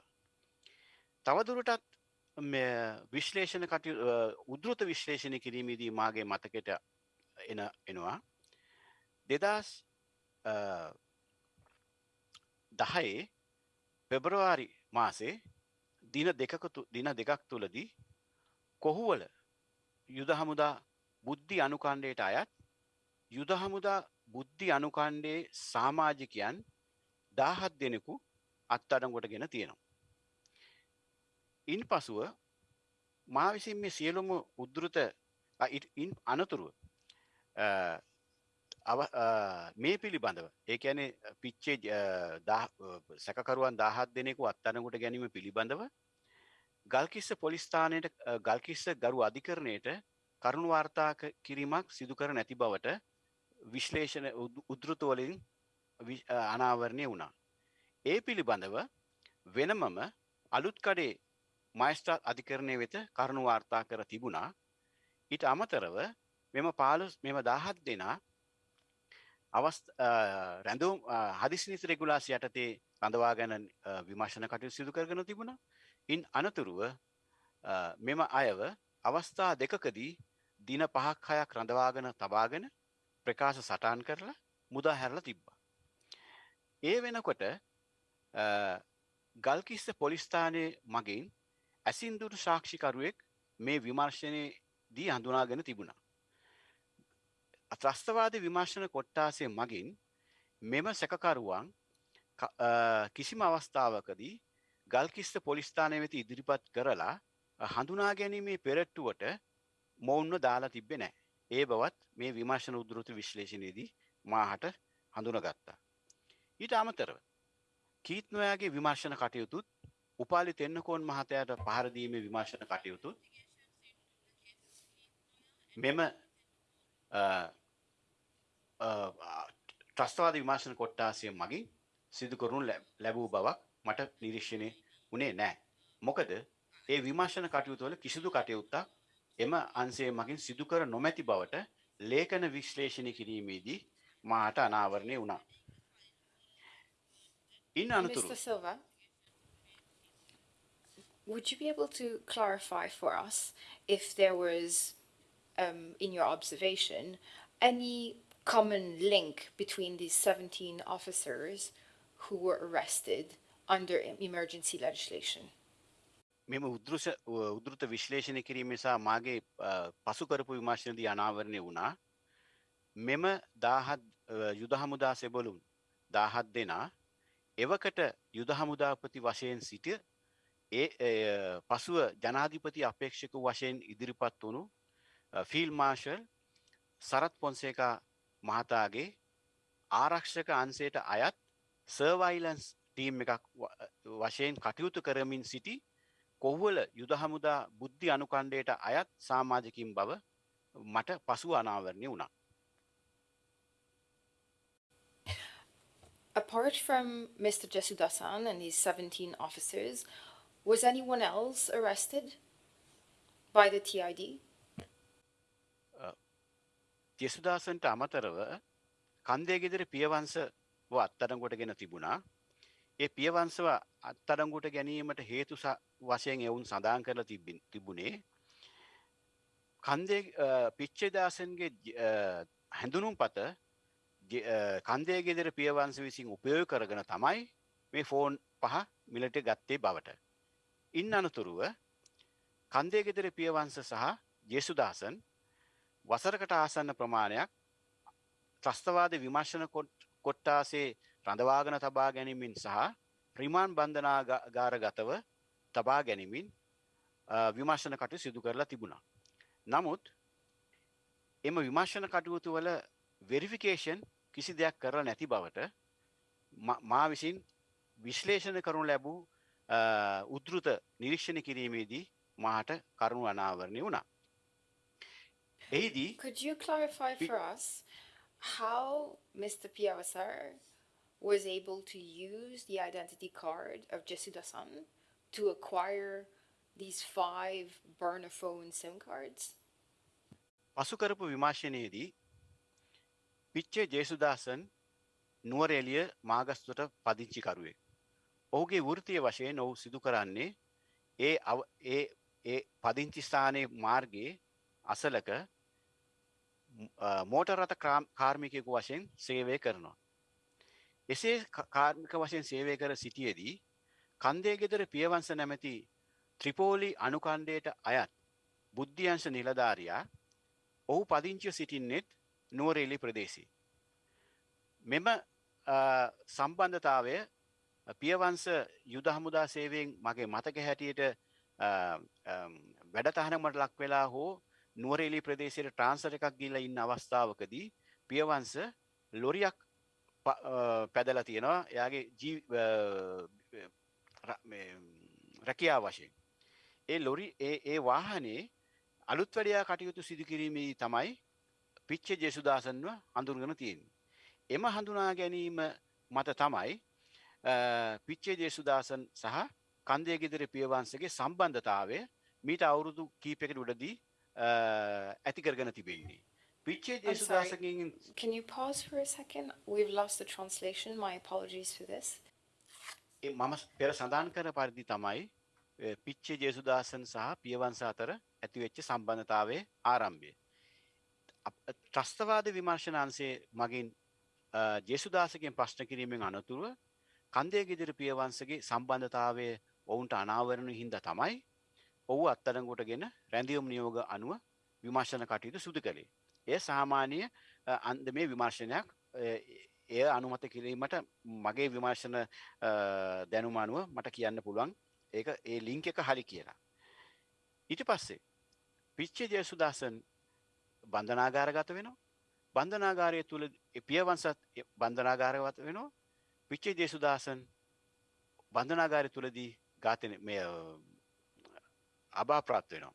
තවදුරටත් විශ්ලේෂණ කටය උද්ෘත විශ්ලේෂණය කිරීමේදී මාගේ මතකට එන එනවා දෙදස් දහයේ පෙබරවාරි මාසේ දින දෙකකතු දින දෙකක් තුළදී කොහුවල යුද හමුදා බුද්ධි අනුකණ්ඩයට අයත් යුද හමුදා බුද්ධි අනුකණ්ඩේ සාමාජිකයන් දාහත් දෙනෙකු අත්අඩංගොට ගෙන තියෙනවා. ඉන් පසුව මා විසින් මේ සියලුම උද්ෘත අනතුරුව මේ පිළිබඳව ඒ ඇනේ පිච්චේ සැකරුවන් දහත් දෙනෙකු අත්තනකුට ගැනීම පිළිබඳව ගල්කිස්ස පොලිස්ථානයට ගල්කිස්ස ගරු අධිකරණයට කරුණු වාර්තා කිරීමක් සිදු කර නැති බවට විශ්ලේෂණ උද්ෘතවලින් අනාවරණය වුණා. ඒ පිළිබඳව වෙනමම අලුත්කඩේ මයිස්ට්‍රාත් අධිකරණය වෙත කරුණු වාර්තා කර තිබුණා. ඊට අමතරව මෙම පාලුස් මෙම දාහත් දෙනා අවස් රැඳුම් හදිසිනිත රෙගුලාසි යටතේ රඳවා ගැන විමර්ශන කටයුතු සිදු කරගෙන තිබුණා. ඉන් අනතුරුව මෙම අයව අවස්ථා දෙකකදී දින පහක් හයක් රඳවාගෙන තබාගෙන ප්‍රකාශ සටන් කරලා මුදා හැරලා තිබ්බා. ඒ වෙනකොට ගල්කිස්ස පොලිස්ථානය මගින් ඇසින්දුරු සාක්ෂිකරුවෙක් මේ විමර්ශනය දී හඳුනාගෙන තිබුණා. ත්‍රස්තවාද විමර්ශන කොට්ටාසේ මගින් මෙම සැකකරුවන් කිසිම අවස්ථාවකදී ගල්කිස්ත පොලිස්ථානය වෙත ඉදිරිපත් කරලා හඳුනා ගැනීමේ පෙරට්ටුවට මොවුන්ව දාලා තිබ්බෙ නෑ. ඒ බවත් මේ විමර්ශන උද්දෘත විශ්ලේෂණයේදී මාහට හඳුනගත්තා. ඊට අමතරව කීත්නොයාගේ විමර්ශන කටයුතුත් උපාලි තෙන්නකෝන් මහතයට පහරදීමේ විමර්ශන කටයුතුත් මෙම ත්‍රස්තවාද විමර්ශන කොට්ටාසිය මගින් සිදු කරුණු ලැබූ බවක් මට නිරීක්ෂණය වනේ නෑ. මොකද ඒ විමර්ශන කටයුතුවල කිසිදු කටයුත්තක් එම අන්සේ මගින් සිදුකර නොමැති බවට ලේඛන විශ්ලේෂණය කිරීමේදී මාට අනාවරණය වුණා. ඉන් අනතුරු Mr. Silva, would you be able to clarify for us if there was, um, in your observation, any common link between these 17 officers who were arrested under em- emergency legislation? මෙම උද්ෘෂ උද්ෘත විශ්ලේෂණය කිරීම නිසා මාගේ පසු කරපු විමර්ශනදී අනාවරණය වුණා මෙම දාහත් යුද හමුදා සෙබලුන් දාහත් දෙනා එවකට යුද හමුදාපති වශයෙන් සිට ඒ පසුව ජනාධිපති අපේක්ෂක වශයෙන් ඉදිරිපත් වුණු ෆිල් මාර්ෂල් සරත් පොන්සේකා මහතාගේ ආරක්ෂක අන්සේට අයත් සර්වයිලන්ස් ටීම් එකක් වශයෙන් කටයුතු කරමින් සිටි කොහ්වල යුද හමුදා බුද්ධි අනුකණ්ඩයට අයත් සාමාජකින් බව මට පසු අනාවරණය වුණා. Apart from Mr. Jesudasan and his 17 officers, was anyone else arrested by the TID? ජෙසුදාසන්ට අමතරව කන්දේ ගෙදර පියවංශ අත්තරංගොට ගෙන තිබුණා. ඒ පියවංශව අත්තරංගුට ගැනීමට හේතු වශයෙන් එවුන් සඳහන් කරලා තිබින් තිබුණේ කන්දේ පිච්චේදාසන්ගේ හැඳුනුම් පත කන්දේ ගෙදර පියවංශ විසින් උපයෝග කරගෙන තමයි මේ ෆෝන් පහ මිලට ගත්තේ බවට. ඉන් අනතුරුව කන්දේ ගෙදර පියවංශ සහ ජේසුදාසන් වසරකට ආසන්න ප්‍රමාණයක් ත්‍රස්තවාද විමර්ශන කොට්ටාසේ රඳවාගෙන තබා ගැනීමින් සහ රිමාන් බන්ධනාගාර ගතව තබා ගැනීමින් විමර්ශන කටු සිදු කරලා තිබුණා. නමුත් එම විමර්ශන කටයුතු වල වෙරිෆිකේෂන් කිසි දෙයක් කරලා නැති බවට මා විසින් විශ්ලේෂණ කරනු ලැබූ උද්ෘත නිරීක්ෂණ කිරීමේදී මාට කරුණු අනාවරණය වුණා. එහිදී Could you clarify for us how Mr. Piavasar was able to use the identity card of Jesudasan to acquire these five burner phone SIM cards? පසු කරපු විමර්ශනයේදී පිච්චේ ජේසුදාසන් නුවරඑලිය මාගස්තුවට පදිංචිකරුවෙක්. ඔහුගේ වෘතිය වශයෙන් ඔහු සිදු කරන්නේ ඒ ඒ ඒ පදිංචි ස්ථානයේ මාර්ගයේ අසලක මෝටර් රථ කාර්මිකයෙකු වශයෙන් සේවය කරනවා. එසේ කාර්මික වශයෙන් සේවය කර සිටියේදී කන්දේ ගෙදර පියවංශ නැමැති ත්‍රිපෝලි අනුකණ්ඩයට අයත් බුද්ධියංශ නිලධාරයා ඔහු පදිංචිව සිටින්නෙත් නුවරෙලි ප්‍රදේශී. මෙම සම්බන්ධතාවය පියවංශ යුද හමුදා සේවයෙන් මගේ මතක හැටියට වැඩතහනමට ලක් වෙලා හෝ නුවරේලි ප්‍රදේශයට ට්‍රාන්සර් එකක් ගිහිල්ලා ඉන්න අවස්ථාවකදී පියවංශ ලොරියක් පැදලා තියෙනවා එයාගේ ජී රැකියා වශයෙන් ඒ ලොරි ඒ ඒ වාහනේ අලුත් වැඩයා කටයුතු සිදු කිරීමේ තමයි පිච්ච ජෙසුදාසන්ව හඳුන්ගෙන තියෙන්නේ. එම හඳුනා ගැනීම මත තමයි පිච්චේ ජේසුදාසන් සහ කන්දේ ගෙදර පියවංශගේ සම්බන්ධතාවය මීට අවුරුදු කීපයකට උඩදී ඇති කරගෙන තිබෙන්නේ. Sorry. ජේසුදාසගෙන් Can you pause for a second? We've lost the translation. My apologies for this. ඒ මම පෙර සඳහන් කර පරිදි තමයි ඒ පිච්චේ ජේසුදාසන් සහ පියවංශ අතර ඇතිවෙච්ච සම්බන්ධතාවයේ ආරම්භය. ත්‍රස්තවාද විමර්ශනාන්සේ මගින් ජේසුදාසගෙන් ප්‍රශ්න කිරීමෙන් අනතුරුව කන්දේ ගෙදිර පියවංශගේ සම්බන්ධතාවය ඔවුන්ට අනාවරණු හින්ද තමයි ඔහු අත්තරංගොටගෙන රැඳියුම් නියෝග අනුව විමර්ශන කටයුතු සුදු කළේ. එය සාමාන්‍ය අ, අන්ද මේ විමර්ශනයක්. එ, එය අනුමත කිරීමට මගේ විමර්ශන අ, දැනුම අනුව මට කියන්න පුළුවන්. ඒක ඒ ලිංක එක හරි කියලා. ඊට පස්සේ පිච්චේ ජයසුදාසන් බන්ධනාගාරගත වෙනවා. බන්ධනාගාරය තුළ පියවන්සත් බන්ධනාගාරගත වෙනවා. පිච්චේ ජේසුදාසන් බන්ධනාගාරය තුළදී ගාතන මේ අභාප්‍රාප්ත වෙනවා.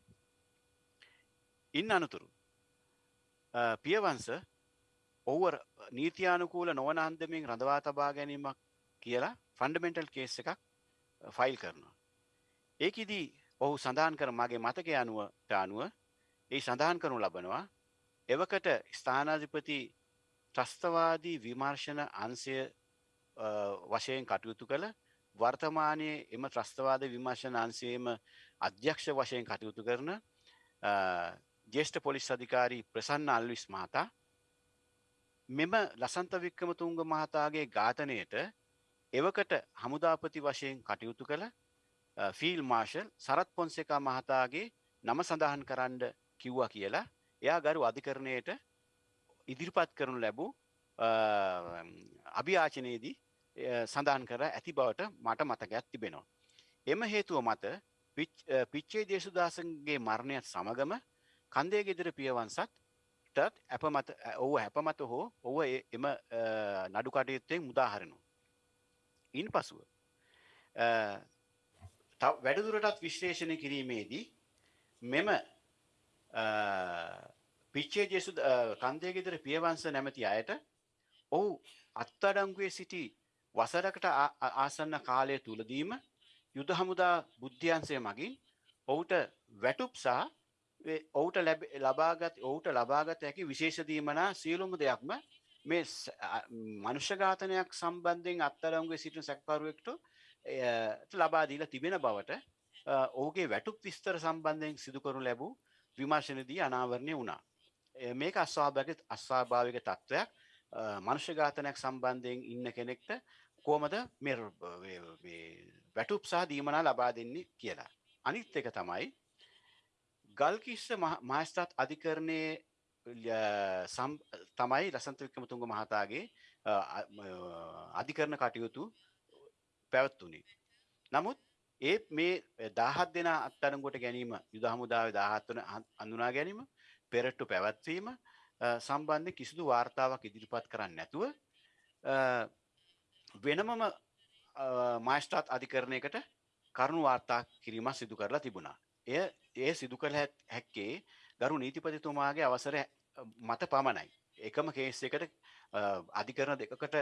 ඉන්න අනතුරු පියවන්ස ඔව්ව නීතියානුකූල නොවන අන්දමින් රඳවා තබා ගැනීමක් කියලා ෆන්ඩමෙන්ටල් කේස් එකක් ෆයිල් කරනවා. ඒකෙදී ඔහු සඳහන් කර මගේ මතක අනුවට අනුව ඒ සඳහන් කරනු ලබනවා එවකට ස්ථානාධිපති ත්‍රස්තවාදී විමර්ශන අන්සය වශයෙන් කටයුතු කළ වර්තමානයේ එම ත්‍රස්තවාද විමර්ශන අන්සේම අධ්‍යක්ෂ වශයෙන් කටයුතු කරන ජේෂ්ඨ පොලිස් අධිකාරී ප්‍රසන්න අල්විස් මහතා මෙම ලසන්ත වික්‍රමතුංග මහතාගේ ඝාතනයට එවකට හමුදාපති වශයෙන් කටයුතු කළ ෆීල් මාර්ෂල් සරත් පොන්සේකා මහතාගේ නම සඳහන් කරන්න කිව්වා කියලා එයා ගරු අධිකරණයට ඉදිරිපත් කරනු ලැබූ අභියාචනයේදී සඳහන් කර ඇති බවට මට මතකයක් තිබෙනවා. එම හේතුව මත පිච්චේ දේශුදාසන්ගේ මරණයත් සමගම කන්දේ ගෙදර පියවන්සත් ටත් ඇපමත ඔහු හැපමත හෝ ඔව එම නඩු කටයුත්තෙන් මුදාහරනු. ඉන් පසුව වැඩදුරටත් විශ්ලේෂණය කිරීමේදී මෙම පිච්චේ ජෙසු කන්දේ ගෙදර පියවන්ස නැමති අයට ඔහු අත්තඩංගුවේ සිටි වසරකට ආසන්න කාලය තුළදීම යුද හමුදා බුද්ධ්‍යන්සය මගින් ඔහුට වැටුප් සහ ඔහුට ලබාගත් ඔහුට ලබාගත හැකි විශේෂදීමනා සියලුම දෙයක්ම මේ මනුෂ්‍යඝාතනයක් සම්බන්ධයෙන් අත්තරංගුවේ සිටින සැකකරුවෙක්ට ලබාදීලා තිබෙන බවට ඔහුගේ වැටුප් විස්තර සම්බන්ධයෙන් සිදු කරනු ලැබූ විමර්ශනදී අනාවරණය වුණා. මේක අස්වාභාවික අස්වාභාවික තත්ත්වයක් මනුෂ්‍යඝාතනයක් සම්බන්ධයෙන් ඉන්න කෙනෙක්ට කොහමද මේ වැටුප් සහ දීමනා ලබා දෙන්නේ කියලා. අනිත් එක තමයි ගල්කිස්ස මහස්ථාත් අධිකරණයේ තමයි ලසන්ත වික්‍රමතුංග මහතාගේ අධිකරණ කටයුතු පැවැත්වුණේ. නමුත් ඒ මේ දාහත් දෙෙන අත්තරංගොට ගැනීම යුද හමුදාව දාහත්වන අඳුනා ගැනීම පෙරට්ටු පැවැත්වීම සම්බන්ධය කිසිදු වාර්තාවක් ඉදිරිපත් කරන්න නැතුව වෙනමම මයිස්ටාත් අධිකරණයකට කරුණු වාර්තා කිරීමක් සිදු කරලා තිබුණා. එය ඒ සිදු කළ හැක්කේ ගරු නීතිපතිතුමාගේ අවසර මත පමණයි. එකම කේස් එකට අධිකරණ දෙකකට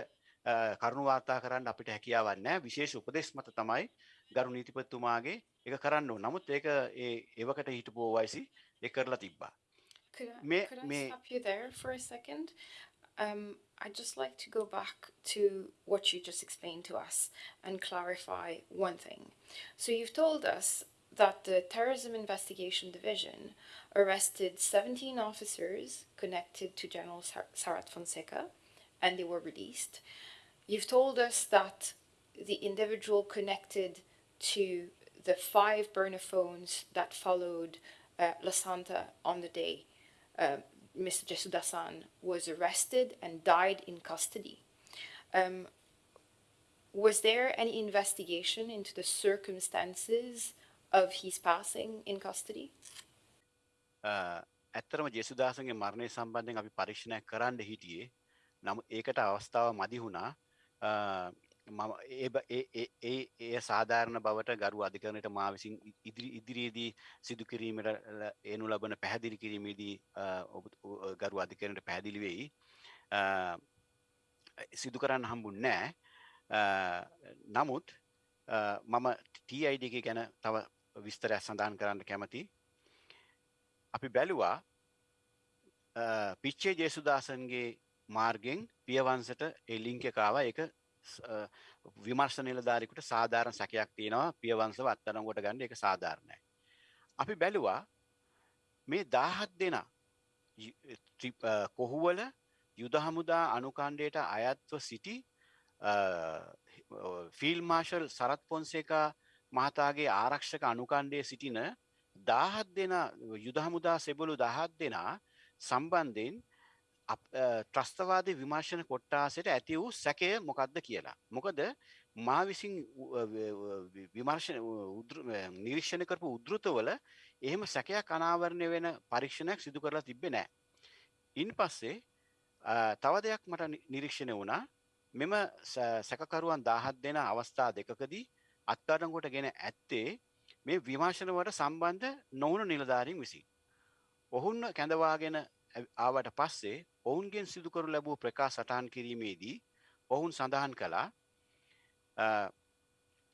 කරුණු වාර්තා කරන්න අපිට හැකියාවන්න විශේෂ උපදෙස් මත තමයි ගරු නීතිපතිතුමාගේ එක කරන්න නමුත් ඒක ඒ ඒවකට හිටපු වයිසි ඒ කරලා තිබ්බා. A second? Um, I'd just like to go back to what you just explained to us and clarify one thing. So you've told us that the Terrorism Investigation Division arrested 17 officers connected to General Sar- Sarat Fonseca and they were released. You've told us that the individual connected to the five burner phones that followed uh, La Santa on the day uh, Mr. Jesudasan was arrested and died in custody. Um, was there any investigation into the circumstances of his passing in custody? Uh, ඇත්තරම ජෙසුදාසගේ මරණය සම්බන්ධයෙන් අපි පරීක්ෂණයක් කරන්න හිටියේ. නම් ඒකට අවස්ථාව මදි වුණා. Uh, මම ඒ ඒ සාධාරණ බවට ගරු අධිකරණයට මා විසින් ඉදිරි ඉදිරියේදී සිදු කිරීමට එනු ලබන පැහැදිලි කිරීමේදී uh, ගරු අධිකරණයට පැහැදිලි වෙයි. සිදු කරන්න හම්බුන් නෑ. නමුත් මම TID එක ගැන තව විස්තරයක් සඳහන් කරන්න කැමති. අපි බැලුවා පිච්චේ ජේසුදාසන්ගේ මාර්ගෙන් පියවන්සට එලිංකකාව එක විමර්ශ නිලධාරිකුට සාධාරණ සැකයක් තියෙනවා. පියවන්සව අත්තරංගොට ගන්න එක සාධාරණයි. අපි බැලුවා මේ දාහත් දෙනා කොහුවල යුද හමුදා අනුකණ්ඩයට අයත්ව සිටි ෆිල් මාර්ශල් සරත් පොන්සේකා මහතාගේ ආරක්ෂක අනුකණ්ඩය සිටින දාහත් දෙන යුද හමුදා සෙබලු දහත් දෙනා සම්බන්ධයෙන් ත්‍රස්තවාද විමර්ශණ කොට්ටාසට ඇති වූ සැකය මොකක්ද කියලා. මොකද මා විසින් විමර්ශන නිරීක්ෂණ කරපු උද්ෘතවල එහෙම සැකයක් අනාවරණය වෙන පරීක්ෂණයක් සිදු කරලා තිබ්බේ නෑ. ඉන් පස්සේ තව දෙයක් මට නිරීක්ෂණය වුණා මෙම සැකකරුවන් දාහත් දෙන අවස්ථා දෙකකදී අත්අඩංගුවට ගෙන ඇත්තේ මේ විමර්ශනවට සම්බන්ධ නොවුණු නිලධාරීන් විසින්. ඔහුන්න කැඳවාගෙන ආවට පස්සේ ඔවුන්ගෙන් සිදුකරු ලැබූ ප්‍රකා සටහන් කිරීමේදී ඔවුන් සඳහන් කළා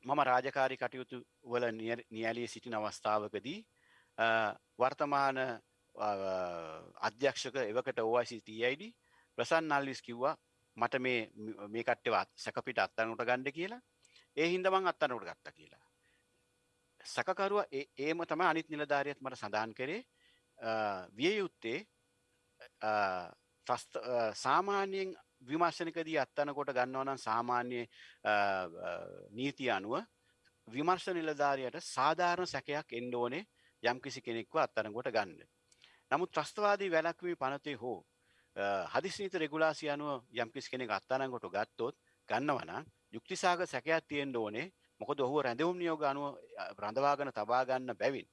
මම රාජකාරි කටයුතු වල නියලී සිටින අවස්ථාවකදී වර්තමාන අධ්‍යක්ෂක එවකට OICTID ප්‍රසන් නල්විස් කිව්වා මට මේ මේ කට්ටවත් සැකපිට අත්තනට ගණ්ඩ කියලා ඒ හින්දමං අත්තනට ගත්ත කියලා. සකකරුව ඒම තම අනිත් නිලධාරියත් මට සඳහන් කරේ විය යුත්තේ සාමාන්‍යයෙන් විමර්ශනකදී අත්තනකොට ගන්නවනම් සාමාන්‍ය නීති අනුව විමර්ශ නිලධාරයට සාධාරණ සැකයක් එන්ඩ ඕනේ යම් කිසි කෙනෙක්ව අත්තනකොට ගන්න. නමුත් ත්‍රස්තවාදී වැලක්වී පනතේ හෝ හදිසිනීත රෙගුලාසි අනුව යම්කිසි කෙනෙක් අත්තානකොට ගත්තොත් ගන්නවනම් යුක්තිසාග සැකයක් තියෙන්ඩ ඕනේ. මොකද ඔහුව රැඳවුම් නියෝග අනුව රඳවාගන තබාගන්න බැවින්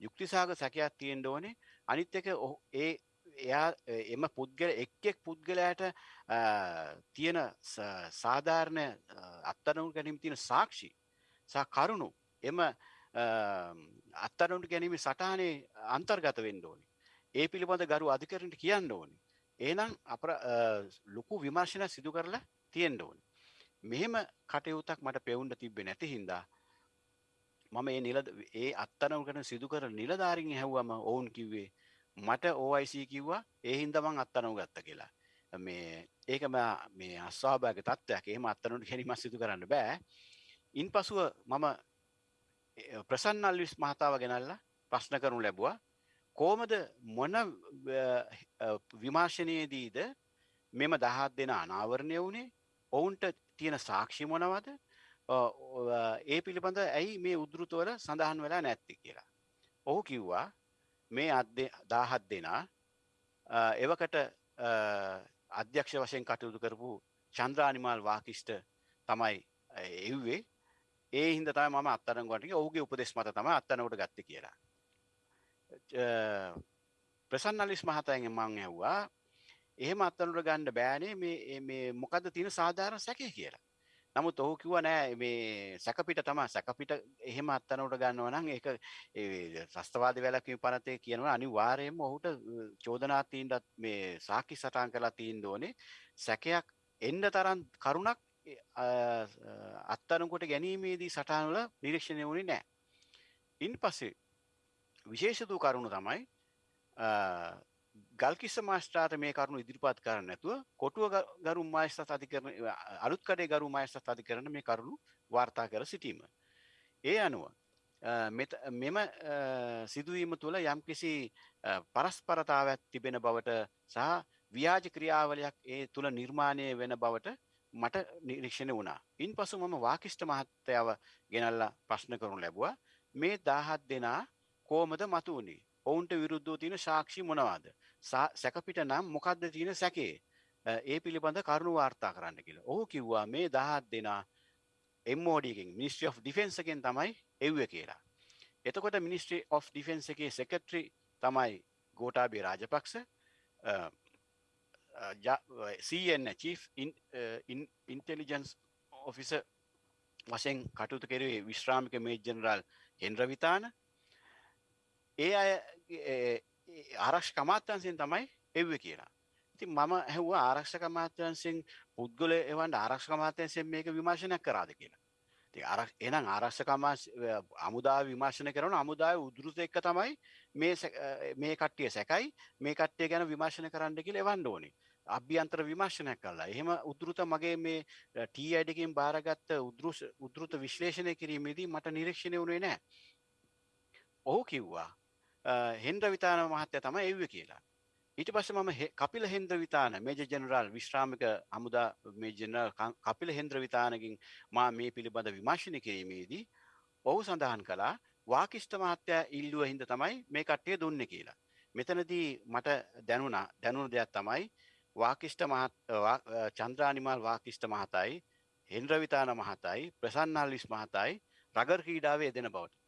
යුක්තිසාග සැකයක් තියෙන්ඩ ඕනේ. අනිත් එක ඒ එයා එම පුද්ගල එක්ෙක් පුද්ගලයට තියෙන සාධාරණ අත්තනුන් ගැනීම තියෙන සාක්ෂි සා කරුණු එම අත්තනුන්ට ගැනීම සටහනේ අන්තර්ගත වෙන්න ඕනි. ඒ පිළිබඳ ගරු අධිකරට කියන්න ඕනි. ඒනම් අප ලොකු විමර්ශන සිදු කරලා තියෙන්ට ඕනි. මෙහෙම කටයුත්තක් මට පෙවුන්ට තිබ්බෙ නැති හින්දා මම ඒ නිල ඒ අත්තනව කන සිදු කර නිලධාරින් හැව්වම ඔවුන් කිව්වේ මට ඕයිC කිව්වා ඒ හින්දමං අත්තනව ගත්ත කියලා. මේ ඒක මේ අස්වාභාග තත්ත්වයක්. එහෙම අත්තනට හැරිමස් සිදු කරන්න බෑ. ඉන් පසුව මම ප්‍රසන්නල් විස් මහතාව ගෙනල්ලා ප්‍රශ්න කරනු ලැබවා. කෝමද මොන විමාශනයේදීද මෙම දහත් දෙෙන අනාවරණය වුණේ? ඔවුන්ට තියෙන සාක්ෂි මොනවද ඒ පිළිබඳ ඇයි මේ උද්ෘතවල සඳහන් වෙලා නැත්ති කියලා. ඔහු කිව්වා මේ අත්දේ දාහත් දෙනා එවකට අධ්‍යක්ෂ වශයෙන් කටයුතු කරපු චන්ද්‍රානිමල් වාකිෂ්ට තමයි එව්වේ ඒ හින්ද තම ම අත්තරගට ඔහුගේ උපදෙස් මත තම අත්තනකට ගත්ත කියලා. ප්‍රසන්නලිස් මහතයගෙන් මං ඇව්වා එහෙම අත්තනට ගණ්ඩ බෑනේ මේ මොකද තියෙන සාධාරණ සැකය කියලා. නමුත් ඔහු කිව නෑ මේ සැකපිට තම සැකපිට එහෙම අත්තනට ගන්නවනම් ඒක සස්තවාද වැලකින් පනතය කියනවා අනි වාරයෙන්ම ඔහුට චෝදනාතීන්ටත් මේ සාකි සටන් කලා තීන් දෝනේ සැකයක් එන්ඩ තරන් කරුණක් අත්තනකොට ගැනීමේදී සටහන්වල නිරීක්ෂණය වුණේ නෑ. ඉන් පස්සේ විශේෂතු කරුණු තමයි ගල්කිස්ස මාස්ටාට මේ කරුණු ඉදිරිපත් කරන්න නැතුව කොටුව ගරු මාස්ථ අධිකරන අලුත් කඩේ ගරු මාස්ථ අධි කරන මේ කරුණු වාර්තා කර සිටීම. ඒ අනුව මෙම සිදුවීම තුළ යම්කිසි පරස්පරතාවත් තිබෙන බවට සහ ව්‍යාජ ක්‍රියාවලයක් ඒ තුළ නිර්මාණය වෙන බවට මට නිරීක්ෂණ වුණා. ඉන් පසු මම වාකිෂ්ට මහත්තයාව ගෙනල්ලා ප්‍රශ්න කරුණු ලැබවා මේ දාහත් දෙනා කෝමද මතු වුණේ ඔවුන්ට විරුද්ධෝ තියෙන සාක්ෂි මොනවාද සැකපිට නම් මොකක්ද තියෙන සැකේ? ඒ පිළිබඳ කරුණු වාර්තා කරන්න කියලා. ඔහු කිව්වා මේ දහත් දෙනා එම්මෝඩියකින් මිනිස්ට්‍රි of ඩිෆෙන්න්සකෙන් තමයි එව්ව කියලා. එතකොට මිනිස්ට්‍රි of ඩිෆෙන්න්ස එකේ සෙකට්‍රි තමයි Gotabaya Rajapaksa CN chief intelligence office වශයෙන් කටයුතු කෙරේ විශ්‍රාමික මේ ජනරල් හෙන්ද්‍රවිතාන ඒ අය ආරක්ෂ කමාත්‍යන්සියෙන් තමයි එව්ව කියලා. ඉතින් මම හැව්ව ආරක්ෂ කමාත්‍යන්සිෙන් පුද්ගල එවන්ට ආරක්ෂ කමාත්‍යන්සෙන් මේක විමර්ශනයක් කරාද කියලා. අර එනම් ආරක්ෂකමා අමුදා විමර්ශන කරන අමුදාය උදුරුත එක්ක තමයි මේ කට්ටිය සැකයි. මේ කට්ටිය ගැන විමර්ශන කරන්න කියල එවන්න ඕනේ. අභ්‍යන්තර විමර්ශනයක් කල්ලා එහෙම උදුරුත මගේ මේ ටී අඩකින් භාරගත්ත උදුරුත විශ්ලේෂණය කිරීමේදී මට නිරීක්ෂණය වුණේ නෑ ඔහු කිව්වා හෙන්ද්‍ර විතාන මහත්තය තම එව්ව කියලා. ඊට පස්ස මම කපිල හෙන්ද්‍ර විතාන මේජ ජනරල් විශ්‍රාමික අමුදා මේ ජනරල් කපිල හෙන්ද්‍ර විතානකින් මා මේ පිළිබඳ විමර්ශණ කිරීමේදී ඔහු සඳහන් කලා වාකිෂ්ට මහත්තයා ඉල්ලුව හින්ද තමයි මේ කට්ටය දුන්න කියලා. මෙතනදී මට දැනුණා දැනුණු දෙයක් තමයි වාකිෂ්ට මහත් චන්ද්‍රානිමල් වාකිෂ්ට මහතයි හෙන්ද්‍රවිතාන මහතයි ප්‍රසන්නල්ලිස් මහතයි රගර් ක්‍රීඩාවේ දෙන බවට.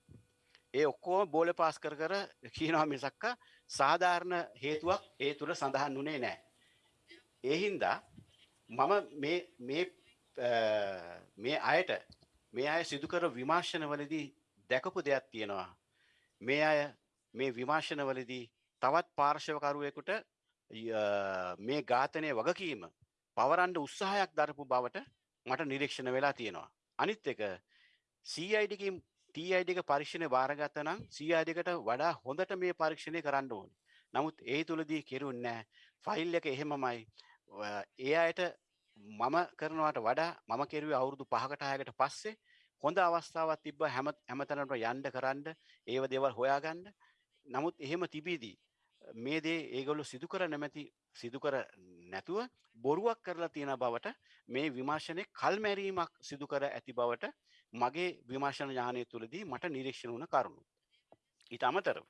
ඒ ඔක්කෝම බෝල පාස් කර කර කියනවා මිසක්ක සාධාරණ හේතුවක් ඒ තුළ සඳහන් වනේ නෑ. ඒහින්දා මම මේ අයට මේ අය සිදුකර විමාර්ශනවලදී දැකපු දෙයක් තියෙනවා. මේ අය මේ විමාර්ශනවලදී තවත් පාර්ශවකරුවෙකුට මේ ඝාතනය වගකීම පවරන්ඩ උත්සාහයක් දරපු බවට මට නිරීක්ෂණ වෙලා තියෙනවා. අනිත් එක සීයිඩකින් ටීයිඩක පරීක්ෂණය භාරගත්ත නම් සීආඩකට වඩා හොඳට මේ පරීක්ෂණය කරන්න ඕන. නමුත් ඒ තුළදී කෙරුන්නෑ ෆයිල් එක එහෙමමයි. ඒ අයට මම කරනවට වඩා මම කෙරුවේ අවුරුදු පහකටහයකට පස්සේ හොඳ අවස්ථාවත් තිබ්බ හැම හැමතැනට යන්ඩ කරන්න ඒව දෙවල් හොයාගන්න. නමුත් එහෙම තිබීදී මේ දේ ඒගොල්ලු සිදුකර නැමැති සිදුකර නැතුව බොරුවක් කරලා තියෙන බවට මේ විමර්ශනය කල්මැරීමක් සිදුකර ඇති බවට මගේ විමර්ශන ඥානය තුළදී මට නිරීක්ෂණ වුණ කරුණු. ඉට අමතරව.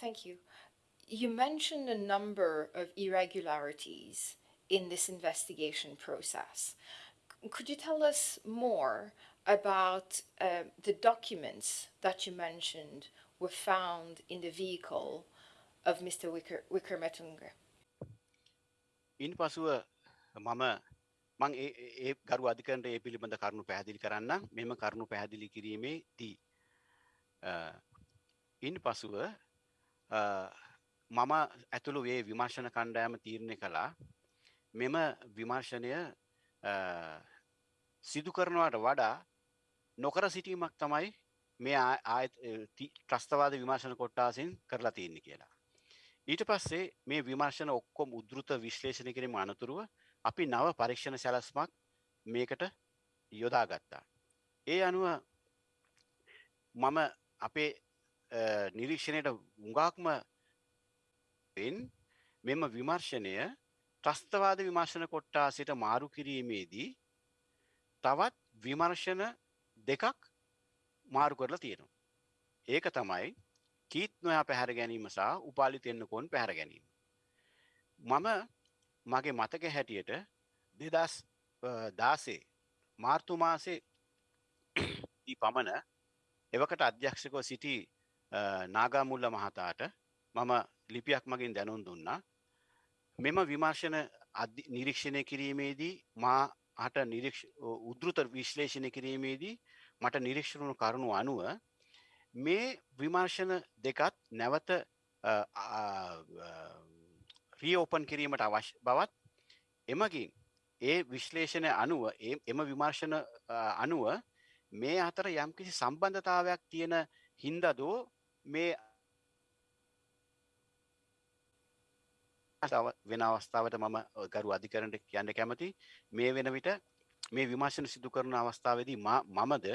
Thank you. You mentioned a number of irregularities in this investigation process. Could you tell us more about uh, the documents that you mentioned were found in the vehicle of Mr. Wicker, Wickermetunge? ඉන් පසුව මම මං ඒ ගරු අධිකරට ඒ පිළිබඳ කරුණු පැහැදිලි කරන්න මෙම කරුණු පැහැදිලි කිරීමේ දී. ඉන් පසුව මම ඇතුළු ඒ විමර්ශන කණ්ඩෑම තීරණය කළා මෙම විමර්ශනය සිදු කරනවට වඩා නොකර සිටීමක් තමයි මේ ආය ත්‍රස්තවාද විමර්ශන කොට්ටාසින් කරලා තියන්නේ කියලා. ඊට පස්සේ මේ විමර්ශන ඔක්කොම උද්ෘත විශ්ලේෂණ කිරීම අනතුරුව අපි නව පරීක්ෂණ සැලස්මක් මේකට යොදා ගත්තා. ඒ අනුව මම අපේ නිරීක්ෂණයට උඟාක්ම මෙම විමර්ශනය ත්‍රස්තවාද විමර්ශන කොට්ටා සිට මාරු කිරීමේදී තවත් විමර්ශන දෙකක් මාරු කරලා තියෙනවා. ඒක තමයි කීත් නොයා පැහැර ගැනීම සහ උපාලි ತೆන්නකොන් පැහැර ගැනීම. මම මගේ මතක හැටියට දෙදස් දාසේ මාර්තු මාසේ පමණ එවකට අධ්‍යක්ෂකව සිටි නාගාමුල්ල මහතාට මම ලිපියක් මගින් දැනුම් දුන්නා. මෙම විමර්ශන නිරීක්ෂණය කිරීමේදී මා හට උද්ෘත විශ්ලේෂණය කිරීමේදී මට නිරීක්ෂණු කරුණු අනුව මේ විමර්ශන දෙකත් නැවත රියෝපන් කිරීමට අවශ්‍ය බවත් එමගින් ඒ විශ්ලේෂණය අනුව එම විමර්ශන අනුව මේ අතර යම්කිසි සම්බන්ධතාවයක් තියෙන හින්දදෝ මේ වෙන අවස්ථාවට මම ගරු අධිකරට කියන්න කැමති මේ වෙන විට මේ විමර්ශන සිදු කරන අවස්ථාවදී මමද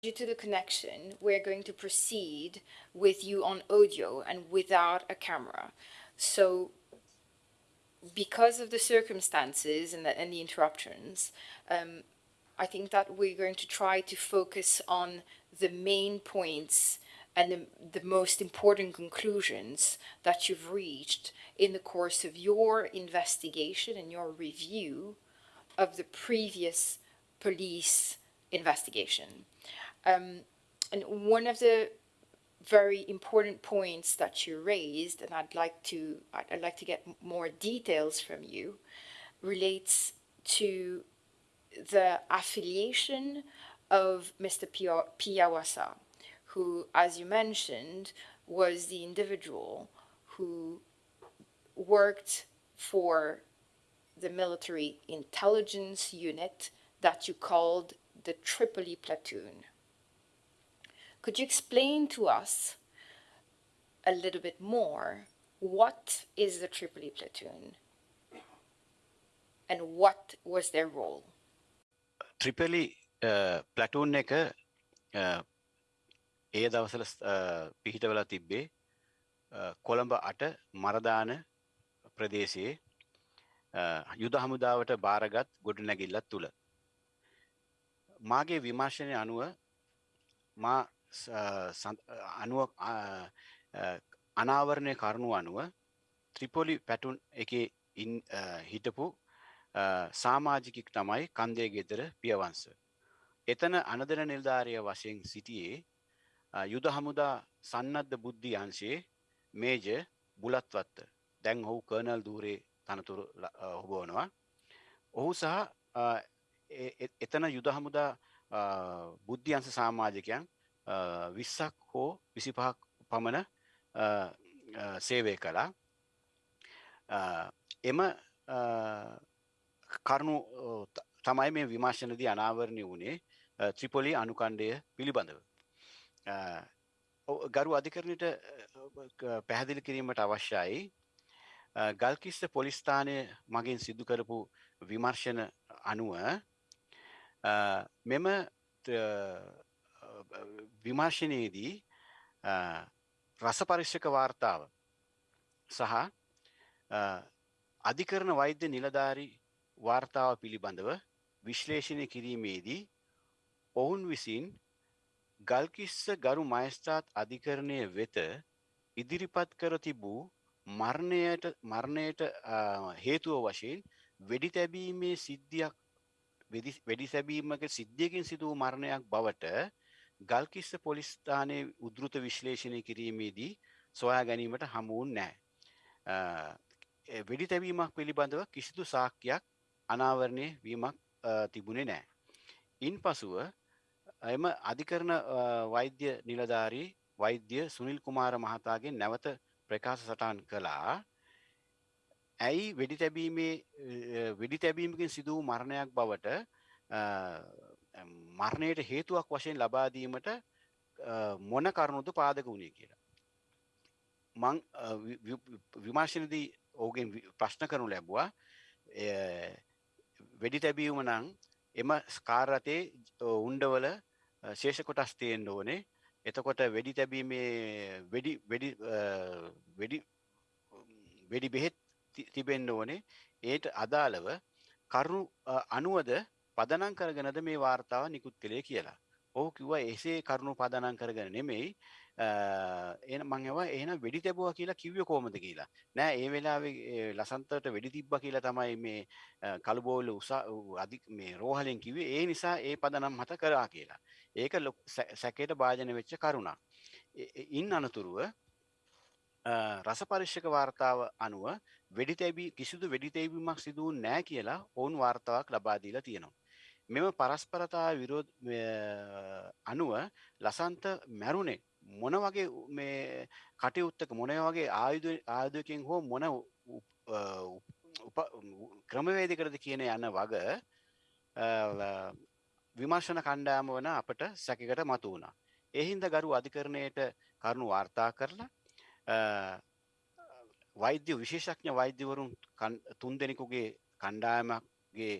Due to the connection, we're going to proceed with you on audio and without a camera. So because of the circumstances and the, and the interruptions, um, I think that we're going to try to focus on the main points and the, the most important conclusions that you've reached in the course of your investigation and your review of the previous police investigation. Um, and one of the very important points that you raised, and I'd like to I'd like to get more details from you, relates to the affiliation of Mr. Piawasa, who, as you mentioned, was the individual who worked for the military intelligence unit that you called the Tripoli platoon. Could you explain to us a little bit more what is the Tripoli platoon and what was their role? ත්‍රිපලි ප්ලටූන් uh, එක uh, ඒ දවසල uh, පිහිටවලා තිබ්බේ කොළඹ අට මරදාන ප්‍රදේශයේ යුද හමුදාවට භාරගත් ගොඩනැගිල්ලත් තුළ. මාගේ විමර්ශනය අනුව මා අනුව අනාවරණය කරුණු අනුව ත්‍රිපොලි පැටුන් එකේ ඉන් හිටපු සාමාජිකෙක් තමයි කන්දේ ගෙදර පියවංශ. එතන අනදර නිල්ධාරය වශයෙන් සිටියේ යුද හමුදා සන්නද්ධ බුද්ධි අංශයේ මේජ බුලත්වත්ත දැන් ඔහු කර්නල් දූරේ තනතුරු හොබෝනවා. ඔහු සහ එතන යුද හමුදා බුද්ධියන්ස සාමාජිකයන් විස්සක් හෝ විසිපහක් පමණ සේවය කළා එම කරුණු තමයි මේ විමර්ශනදී අනාවරණය වුණේ ත්‍රිපොලි අනුකණ්ඩය පිළිබඳව. ගරු අධිකරණයට පැහැදිලි කිරීමට අවශ්‍යයි ගල්කිස්ස පොලිස්ථානය මගින් සිදු කරපු විමර්ශන අනුව මෙම විමර්ශනයේදී රස පරිශ්ෂක වාර්තාව සහ අධිකරණ වෛද්‍ය නිලධාරි වාර්තාව පිළිබඳව විශ්ලේෂණය කිරීමේදී ඔවුන් විසින් ගල්කිස්ස ගරු මයස්ථාත් අධිකරණය වෙත ඉදිරිපත් කර තිබූ මරණයට මරණයට හේතුව වශයෙන් වෙඩි තැබීමේ සිද්ධියක් වෙඩි සැබීමක සිද්ධියකින් සිදුව මරණයක් බවට ගල්කිස්ස පොලිස්ථානය උද්ෘත විශ්ලේෂණය කිරීමේදී සොයා ගැනීමට හමුවන් නෑ. වෙඩි තැබීමක් පිළිබඳව කිසිදු සාක්කයක් අනාවරණය වීමක් තිබුණේ නෑ. ඉන් පසුව එම අධිකරණ වෛද්‍ය නිලධාරී වෛද්‍ය සුනිල් කුමාර මහතාගේ නැවත ප්‍රකාශ සටන් කළා ඇයි වෙඩි තැබීමේ වෙඩි තැබීමකින් සිදුව මරණයක් බවට මරණයට හේතුවක් වශයෙන් ලබාදීමට මොන කරුණුද පාදක වුණේ කියලා. මං විමර්ශනදී ඕගෙන් ප්‍රශ්න කරනු ලැබවා. වෙඩි තැබීම නං එම ස්කාරතේ උන්ඩවල ශේෂ කොටස් තියෙන්ට ඕනේ. එතකොට වෙඩි තැබීමේ වෙඩි වෙඩි වෙඩි වෙඩි බෙහෙත් තිබෙන්න්න ඕනේ. ඒට අදාළව කරුණු අනුවද පදනං කරගෙනද මේ වාර්තාව නිකුත් කළේ කියලා. ඔහු කිව්ව එසේ කරුණු පදනං කරගෙන නෙමෙයි එන මංවා එහන වෙඩි තැබවා කියලා කිව්ව කෝමද කියලා. නෑ ඒ වෙලාවේ ලසන්තට වෙඩි තිබ්බ කියලා තමයි මේ කළුබෝල උසා අධි මේ රෝහලෙන් කිවේ ඒ නිසා ඒ පදනම් හත කරා කියලා. ඒක ලො සැකේට භාජන වෙච්ච කරුණා ඉන් අනතුරුව රස පරිශ්ෂක වාර්තාව අනුව වෙඩි තැබී කිසිදු වෙඩි තැබීමක් සිදුවූ නෑ කියලා ඔවුන් වාර්තාවක් ලබාදීලා තියෙනවා. මෙම පරස්පරතා විරෝධ අනුව ලසන්ත මැරුණේ මොන වගේ මේ කටයුත්තක මොන වගේ ආයුධ ආයුධකින් හෝ මොන ක්‍රමවේදකරද කියන යන්න වග විමර්ශන කණ්ඩාම වන අපට සැකකට මතු වුණා. එහින්ද ගරු අධිකරණයට කරුණු වාර්තා කරලා වෛද්‍ය විශේෂඥ වෛද්‍යවරුන් තුන් දෙනෙකුගේ කණ්ඩායමක්ගේ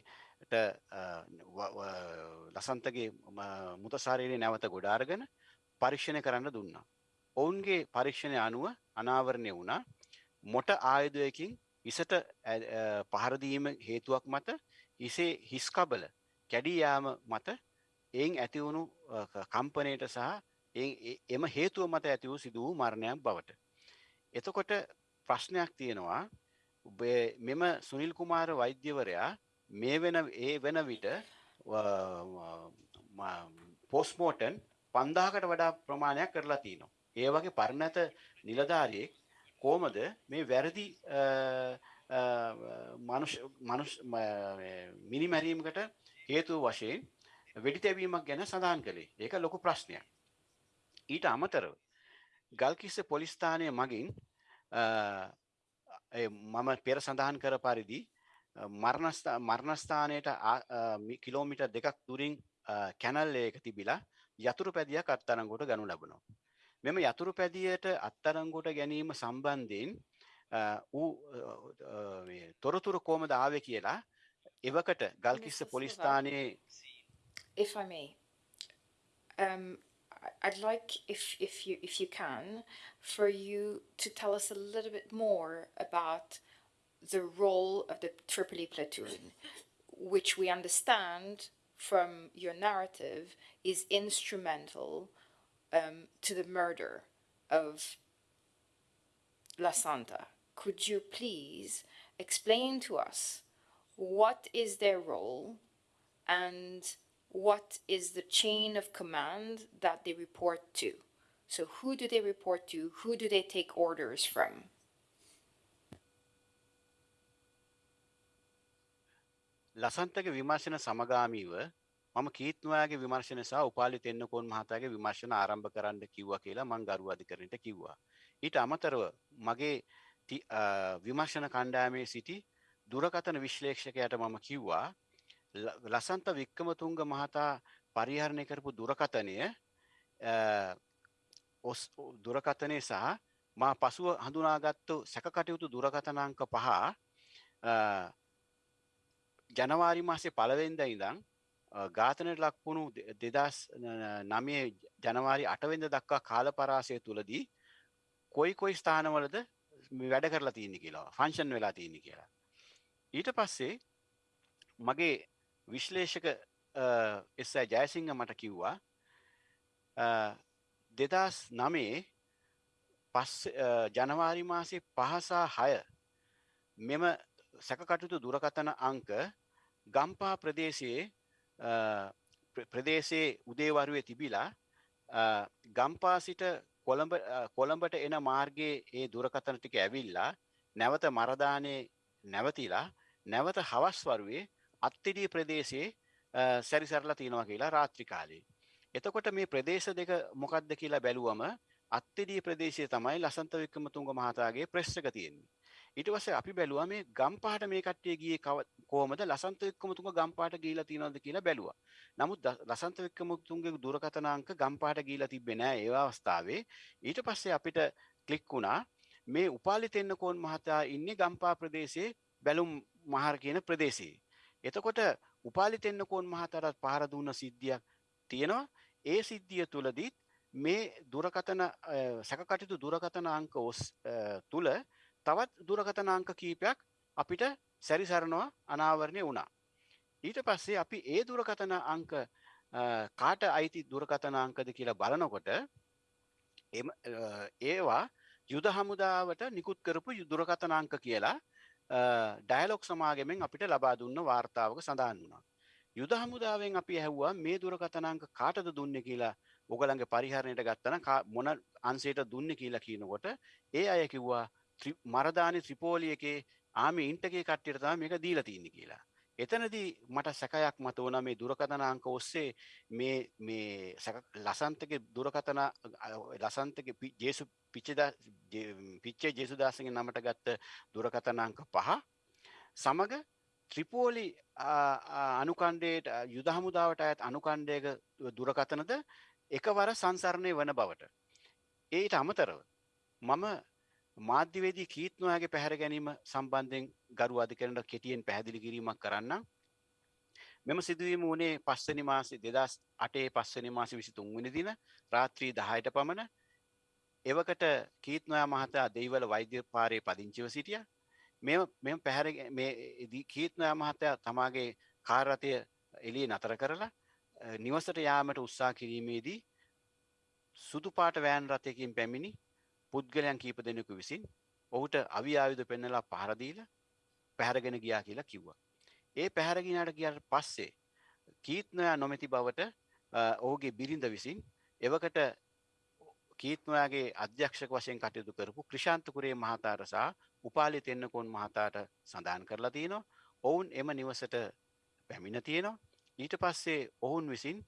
ලසන්තගේ මුතසාරයේ නැවත ගොඩාර්ගෙන පරීක්ෂණය කරන්න දුන්නා. ඔවුන්ගේ පරීක්ෂණය අනුව අනාවරණය වුණා මොට ආයුධයකින් ඉසට පහරදීම හේතුවක් මත ඉසේ හිස්කබල කැඩියයාම මත එයින් ඇතිවුණු කම්පනයට සහ එම හේතුව මත ඇති වූ සිදු වූ මරණයක් බවට. එතකොට ප්‍රශ්නයක් තියෙනවා මෙම සුනිල් කුමාර වෛද්‍යවරයා මේ වෙන ඒ වෙන විට පෝස්මෝටන් පන්දාකට වඩා ප්‍රමාණයක් කරලා තියනවා. ඒ වගේ පරණැත නිලධාරියෙක් කෝමද මේ වැරදි මිනිමැරීමකට හේතුව වශයෙන් වෙඩි තැබීමක් ගැන සඳහන් කළේ ඒක ලොකු ප්‍රශ්නයක්. ඊට අමතරව ගල්කිස්ස පොලිස්ථානය මගින් මම පෙර සඳහන් කර පරිදි මරණස්ථානයට කිලෝමිට දෙකක් තුරින් කැනල් ඒක තිබිලා යතුරු පැදියක් අත්තරංගොට ගනු ලබනවා. මෙම යතුරු පැදියට අත්තරංගොට ගැනීම සම්බන්ධයෙන් ඌ තොරතුරු කෝමද ආව කියලා එවකට Galkissa පොලිස්ථානයේ If I may, um, I'd like, if, if, you, if you can, for you to tell us a little bit more about the role of the Tripoli platoon, which we understand from your narrative is instrumental um, to the murder of La Santa. could you please explain to us what is their role and what is the chain of command that they report to? So, who do they report to? Who do they take orders from? ලසන්තක විමර්ශන සමගාමීව මම කීත්නවාගේ විමර්ශන සහ උපාලි තෙන්නකෝන් මහතාගේ විමර්ශන ආරම්භ කරන්න කිව්ව කියලා මං ගරු අධිකරණයට කිව්වා. ඊට අමතරව මගේ විමර්ශන කණ්ඩායමේ සිටි දුරකතන විශ්ලේක්ෂකයට මම කිව්වා ලසන්ත වික්කමතුන්ග මහතා පරිහරණය කරපු දුරකතනය ඔස් දුරකතනය සහ මා පසුව හඳුනාගත්තු සැකකටයුතු දුරකතනාංක පහ ජනවාරි මාසේ පලවෙන්ද ඉඳං ගාතනයට ලක්වුණු දෙදස් නමේ ජනවාරි අටවෙන්ද දක්වා කාල පරාසය තුළදී කොයි කොයි ස්ථානවලද වැඩ කරලා තියන්නේ කියලා ෆංශන් වෙලා තියන්නේ කියලා. ඊට පස්සේ මගේ විශ්ලේෂක එස්සයි ජයසිංහ මට කිව්වා දෙදස් නමේ පස් ජනවාරි මාසේ පහසා හය මෙම සැකකටයුතු දුරකතන අංක ගම්පා ප්‍රදේශයේ ප්‍රදේශයේ උදේවරුවේ තිබිලා ගම්පා සිට කොළඹ කොළඹට එන මාර්ගයේ ඒ දුරකතන ටික ඇවිල්ලා නැවත මරදානයේ නැවතිලා නැවත හවස් වරුවේ අත්තිඩිය ප්‍රදේශයේ සැරිසරලා තියෙනවා කියලා රාත්‍රිකාලේ. එතකොට මේ ප්‍රදේශ දෙක මොකක්ද කියලා බැලුවම අත්තිඩිය ප්‍රදේශය තමයි ලසන්ත වික්‍රමතුංග මහතාගේ ප්‍රෙස් එක තියෙන්නේ. ඊට පස්සේ අපි බැලුවා මේ ගම්පාට මේ කට්ටිය ගියේ කොහොමද ලසන්ත වික්‍රමතුංග ගම්පාට ගිහිලා තියෙනවද කියලා බැලුවා. නමුත් ලසන්ත වික්‍රමතුංගගේ දුරකථනාංක ගම්පාට ගිහිලා තිබ්බේ නෑ ඒ අවස්ථාවේ. ඊට පස්සේ අපිට ක්ලික් වුණා මේ උපාලි තෙන්නකෝන් මහතා ඉන්නේ ගම්පා ප්‍රදේශයේ බැලුම් මහර කියන ප්‍රදේශයේ. එතකොට උපාලි තෙන්නකෝන් මහතාට පහර දුන්න සිද්ධියක් තියෙනවා. ඒ සිද්ධිය තුලදීත් මේ දුරකථන සැකකටයුතු දුරකථන අංක ඔස් තුල තවත් දුරකථනාංක කීපයක් අපිට සැරිසරනවා අනාවරණය වුණා. ඊට පස්සේ අපි ඒ දුරකථන අංක කාට අයිති දුරකථන අංකද කියලා බලනකොට ඒවා යුද හමුදාවට නිකුත් කරපු දුරකථන අංක කියලා ඩයලොක් සමාගමෙන් අපිට ලබා දුන්න වාර්තාවක සඳහන් වුණා. යුද හමුදාවෙන් අපි ඇහුවා මේ දුරකථනාංක කාටද දුන්නේ කියලා ඔගලන්ගේ පරිහරණයට ගත්තන මොන අන්සේට දුන්නේ කියලා කියනකොට ඒ අය කිව්වා මරදානි ත්‍රිපෝලි එකේ ආමි ඉන්ටගේ කට්ටියට තමයි මේක දීලා තියෙන්නේ කියලා. එතනදී මට සැකයක් මත වුණා මේ දුරකථන අංක ඔස්සේ මේ මේ ලසන්තගේ දුරකථන ලසන්තගේ ජේසු පිච්චේදා පිච්චේ ජේසුදාසගේ නමට ගත්ත දුරකථන අංක පහ සමග ත්‍රිපෝලි අනුකණ්ඩයට යුද හමුදාවට අයත් අනුකණ්ඩයක දුරකථනද එකවර සංසරණය වන බවට. ඒට අමතරව මම මාධ්‍යවේදී කීත්නොයාගේ පැහැර ගැනීම සම්බන්ධයෙන් ගරු අධිකරණට කෙටියෙන් පැහැදිලි කිරීමක් කරන්න. මෙම සිදුවීම වනේ පස්සනි මාසි දෙදස් අටේ පස්සනි මාසි විසි තුන්වනි දින රාත්‍රී දහයට පමණ එවකට කීත්නොයා මහතා දෙයිවල වෛද්‍ය පාරය පදිංචිව සිටිය මෙ මෙම පැහැර කීත්නොයා මහතයා තමාගේ කාරතය එලිය නතර කරලා නිවසට යාමට උත්සා කිරීමේදී සුදු පාට වෑන් රථයකින් පැමිණි පුද්ගලයන් කීප දෙනෙකු විසින් ඔහුට අවිආයුධ පෙන්නලා පහරදීල පැහැරගෙන ගියා කියලා කිව්වා. ඒ පැහැරගෙනට කියට පස්සේ කීත්නොයා නොමැති බවට ඔහුගේ බිරිඳ විසින් එවකට කීත්නොයාගේ අධ්‍යක්ෂක වශයෙන් කටයුතු කරපු ක්‍රෂාන්තකුරේ මහතාරසා උපාලි තෙන්නකොන් මහතාට සඳහන් කරලා තියෙනවා ඔවුන් එම නිවසට පැමිණ තියෙනවා ඊට පස්සේ ඔවුන් විසින්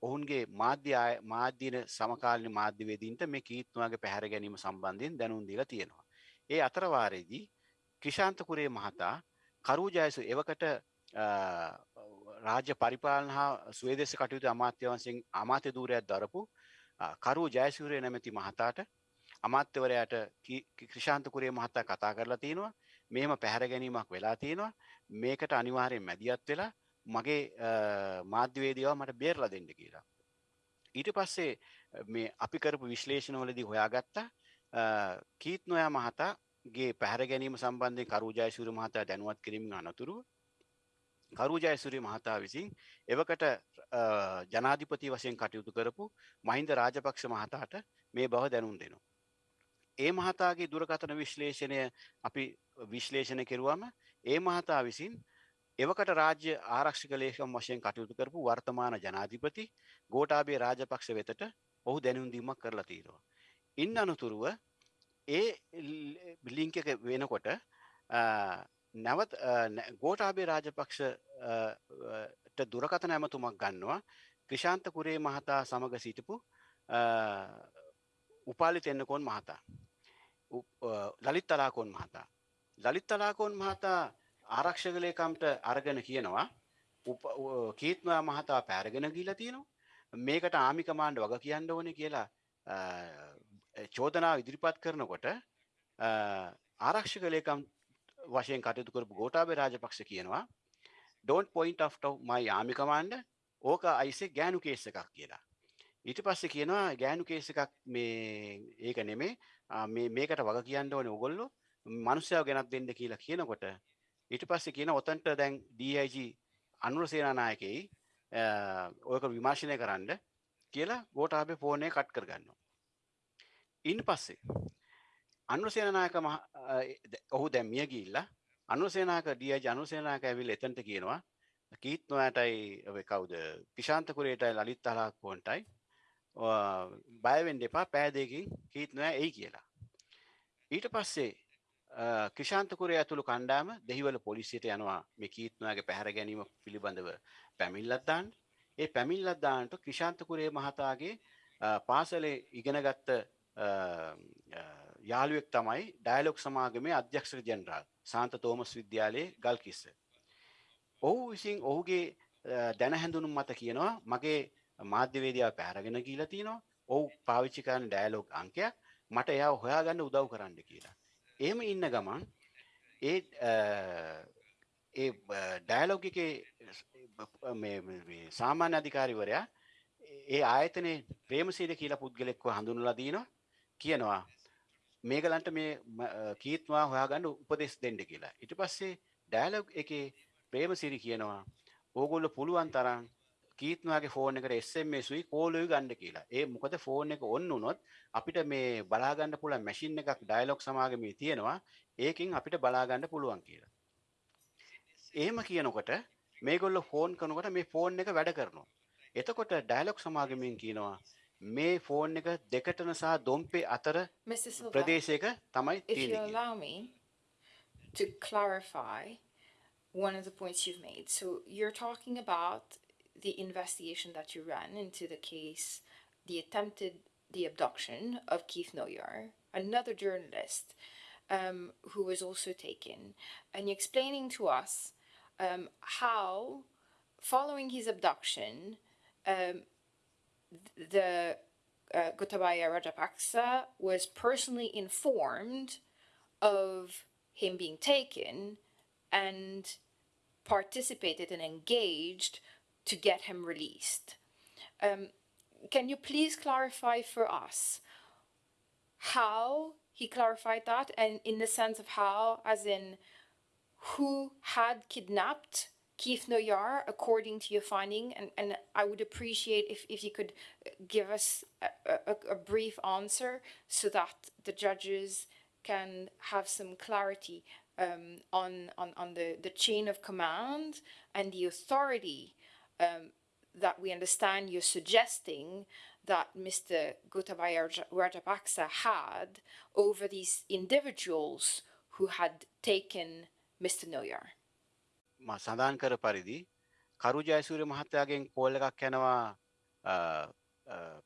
ඔවුන්ගේ මාධ්‍ය මාධ්‍යන සමකාලන මාධ්‍යවේදීන්ට මේ කීත්තුවාගේ පැහැර ගැනීම සම්බන්ධයෙන් දැනුම් දීලා තියෙනවා. ඒ අතරවාරයේදී ක්‍රිෂාන්තකුරේ මහතා කරුජයසු එවකට රාජ්‍ය පරිපාලන හා ස්වේදෙස කටයුතු අමාත්‍යවන්සිෙන් අමාත්‍ය දූරයක් දරපු කරු ජයසූරය නැමැති මහතාට අමාත්‍යවරයට ක්‍රිෂාන්තකුරේ මහත්තා කතා කරලා තියෙනවා මේම පැහැර ගැනීමක් වෙලා තියෙනවා මේකට අනිවාරයෙන් මැදිත් වෙලා මගේ මාධ්‍යවේදවා මට බේරලා දෙන්න කියලා. ඊට පස්සේ මේ අපි කරපු විශ්ලේෂණවලදී හොයාගත්තා කීත් නොයා මහතාගේ පැහැර ගැනීම සම්බන්ධය කරුජයසුර මහතා දැනුවත් කිරීම අනතුරුව කරුජයසුරි මහතා විසින් එවකට ජනාධිපති වශයෙන් කටයුතු කරපු මහින්ද රාජපක්ෂ මහතාට මේ බව දැනුම් දෙනවා. ඒ මහතාගේ දුරකථන විශ්ලේෂණය අපි විශ්ලේෂණ කෙරුවම ඒ මහතා විසින් එවකට රාජ්‍ය ආරක්ෂික ලේකම් වශයෙන් කටයුතු කරපු වර්තමාන ජනාධිපති ගෝටාබේ රාජපක්ෂ වෙතට ඔහු දැනුම්දීමක් කරලා තියෙනවා. ඉන් අනතුරුව ඒ ලිංක එක වෙනකොට නැවත් ගෝටාබේ රාජපක්ෂට දුරකථන ඇමතුමක් ගන්නවා. ක්‍රිෂාන්ත කුරේ මහතා සමග සිටිපු උපාලි තෙන්නකොන් මහතා. ලලිත් තලාකෝන් මහතා. ලලිත් තලාකෝන් මහතා ආරක්ෂකලේකම්ට අරගෙන කියනවා කීත්මයා මහතා පැරගෙන ගීලා තියෙනවා. මේකට ආමිකමාන්ඩ වග කියන්න ඕන කියලා චෝදනාව ඉදිරිපත් කරනකොට ආරක්ෂකලේකම් වශයෙන් කටයුතු කරපු ගෝටාබේ රාජපක්ෂ කියනවා ඩෝන්ට පොයින්ට of මයි ආමිකමාන්ඩ ඕක අයිසේ ගෑනු කේස එකක් කියලා. ඊට පස්සේ කියනවා ගෑනු කේස එකක් මේ ඒක නෙමේ. මේකට වග කියන්න ඕනේ ඔගොල්ලෝ මනුස්සයාව ගෙනත් දෙන්න කියලා කියනකොට ඊට පස්සේ කියන ඔතන්ට දැන් DIG අනුර සේනානායකයි ඔයක විමර්ශනය කරන්න කියලා ගෝටාබේ ෆෝනය කට් කරගන්නවා. ඉන් පස්සේ අනුසේනායක ඔහු දැම් මිය ගිල්ලා අනුසේනාක ඩියජ අනුසේනාක ඇවිල් එතන්ට කියනවා කීත් නොයටයි කවුද කිශාන්තකුරේටයි ලලිත් අලාක්කෝන්ටයි බයවෙන් දෙපා පෑදයකින් කීත් නොය එයි කියලා. ඊට පස්සේ ක්‍රෂාන්තකුරය ඇතුළු කණ්ඩාම දෙහිවල පොලිසියට යනවා මේ කීත්නයාගේ පැහැර ගැනීම පිළිබඳව පැමිල්ලත්දාන් ඒ පැමිල්ලත්දාන්ට ක්‍රෂාන්තකුරේ මහතාගේ පාසලේ ඉගෙනගත්ත යාළුවෙක් තමයි ඩයිලොක් සමාගමේ අධ්‍යක්ෂක ජනරාල් සාන්ත තෝමස් විද්‍යාලයේ ගල්කිස්ස. ඔහු විසින් ඔහුගේ දැන හැඳුනුම් මත කියනවා මගේ මාධ්‍යවේදයා පැරගෙන කියල තිනවා ඔහු පාවිච්චි කරන ඩෑලෝග් අංකයක් මට එයා හොයාගන්න උදව් කරන්න කියලා. එහෙම ඉන්න ගමන් ඒ ඒ ඩෑලොග් එකේ සාමාන්‍ය අධිකාරිවරයා ඒ ආයතනයේ ප්‍රේමසීද කියලා පුද්ගලෙක්ව හඳුන්වලා දිනවා කියනවා මේගලන්ට මේ කීත්වා හොයාගන්න උපදෙස් දෙන්න කියලා. ඊට පස්සේ ඩයලොග් එකේ ප්‍රේමසිරි කියනවා ඕගොල්ලෝ පුළුවන් තරම් කීත්නවාගේ ෆෝන් එකට එස්මසුයි කෝලුයි ගණ්ඩ කියලා ඒ මොකද ෆෝන් එක ඔන්න උනොත් අපිට මේ බලාගන්න පුළ මැසින් එකක් ඩයිලොක් සමාගමී තියෙනවා ඒකින් අපිට බලාගන්න පුළුවන් කියලා. ඒම කියනකොට මේගොල්ල ෆෝන් කනකොට මේ ෆෝන් එක වැඩ කරනවා. එතකොට ඩයිලොක් සමාගමින් කියනවා මේ ෆෝන් එක දෙකටන සහ දොම්පේ අතර ප්‍රදේශයක තමයි තියෙන්නේ. to clarify one of the points you've made. So you're talking about the investigation that you ran into the case, the attempted the abduction of Keith Noyar, another journalist um, who was also taken, and explaining to us um, how, following his abduction, um, the uh, Gotabaya Rajapaksa was personally informed of him being taken and participated and engaged to get him released. Um, can you please clarify for us how he clarified that and in the sense of how, as in who had kidnapped Keith Noyar according to your finding? And, and I would appreciate if, if you could give us a, a, a brief answer so that the judges can have some clarity um, on, on, on the, the chain of command and the authority um, that we understand you're suggesting that Mr. Gotabaya Rajapaksa had over these individuals who had taken Mr. Noyar. සඳහන් කර පරිදි කරු Jayasuriya මහත්තයාගෙන් call එකක් යනවා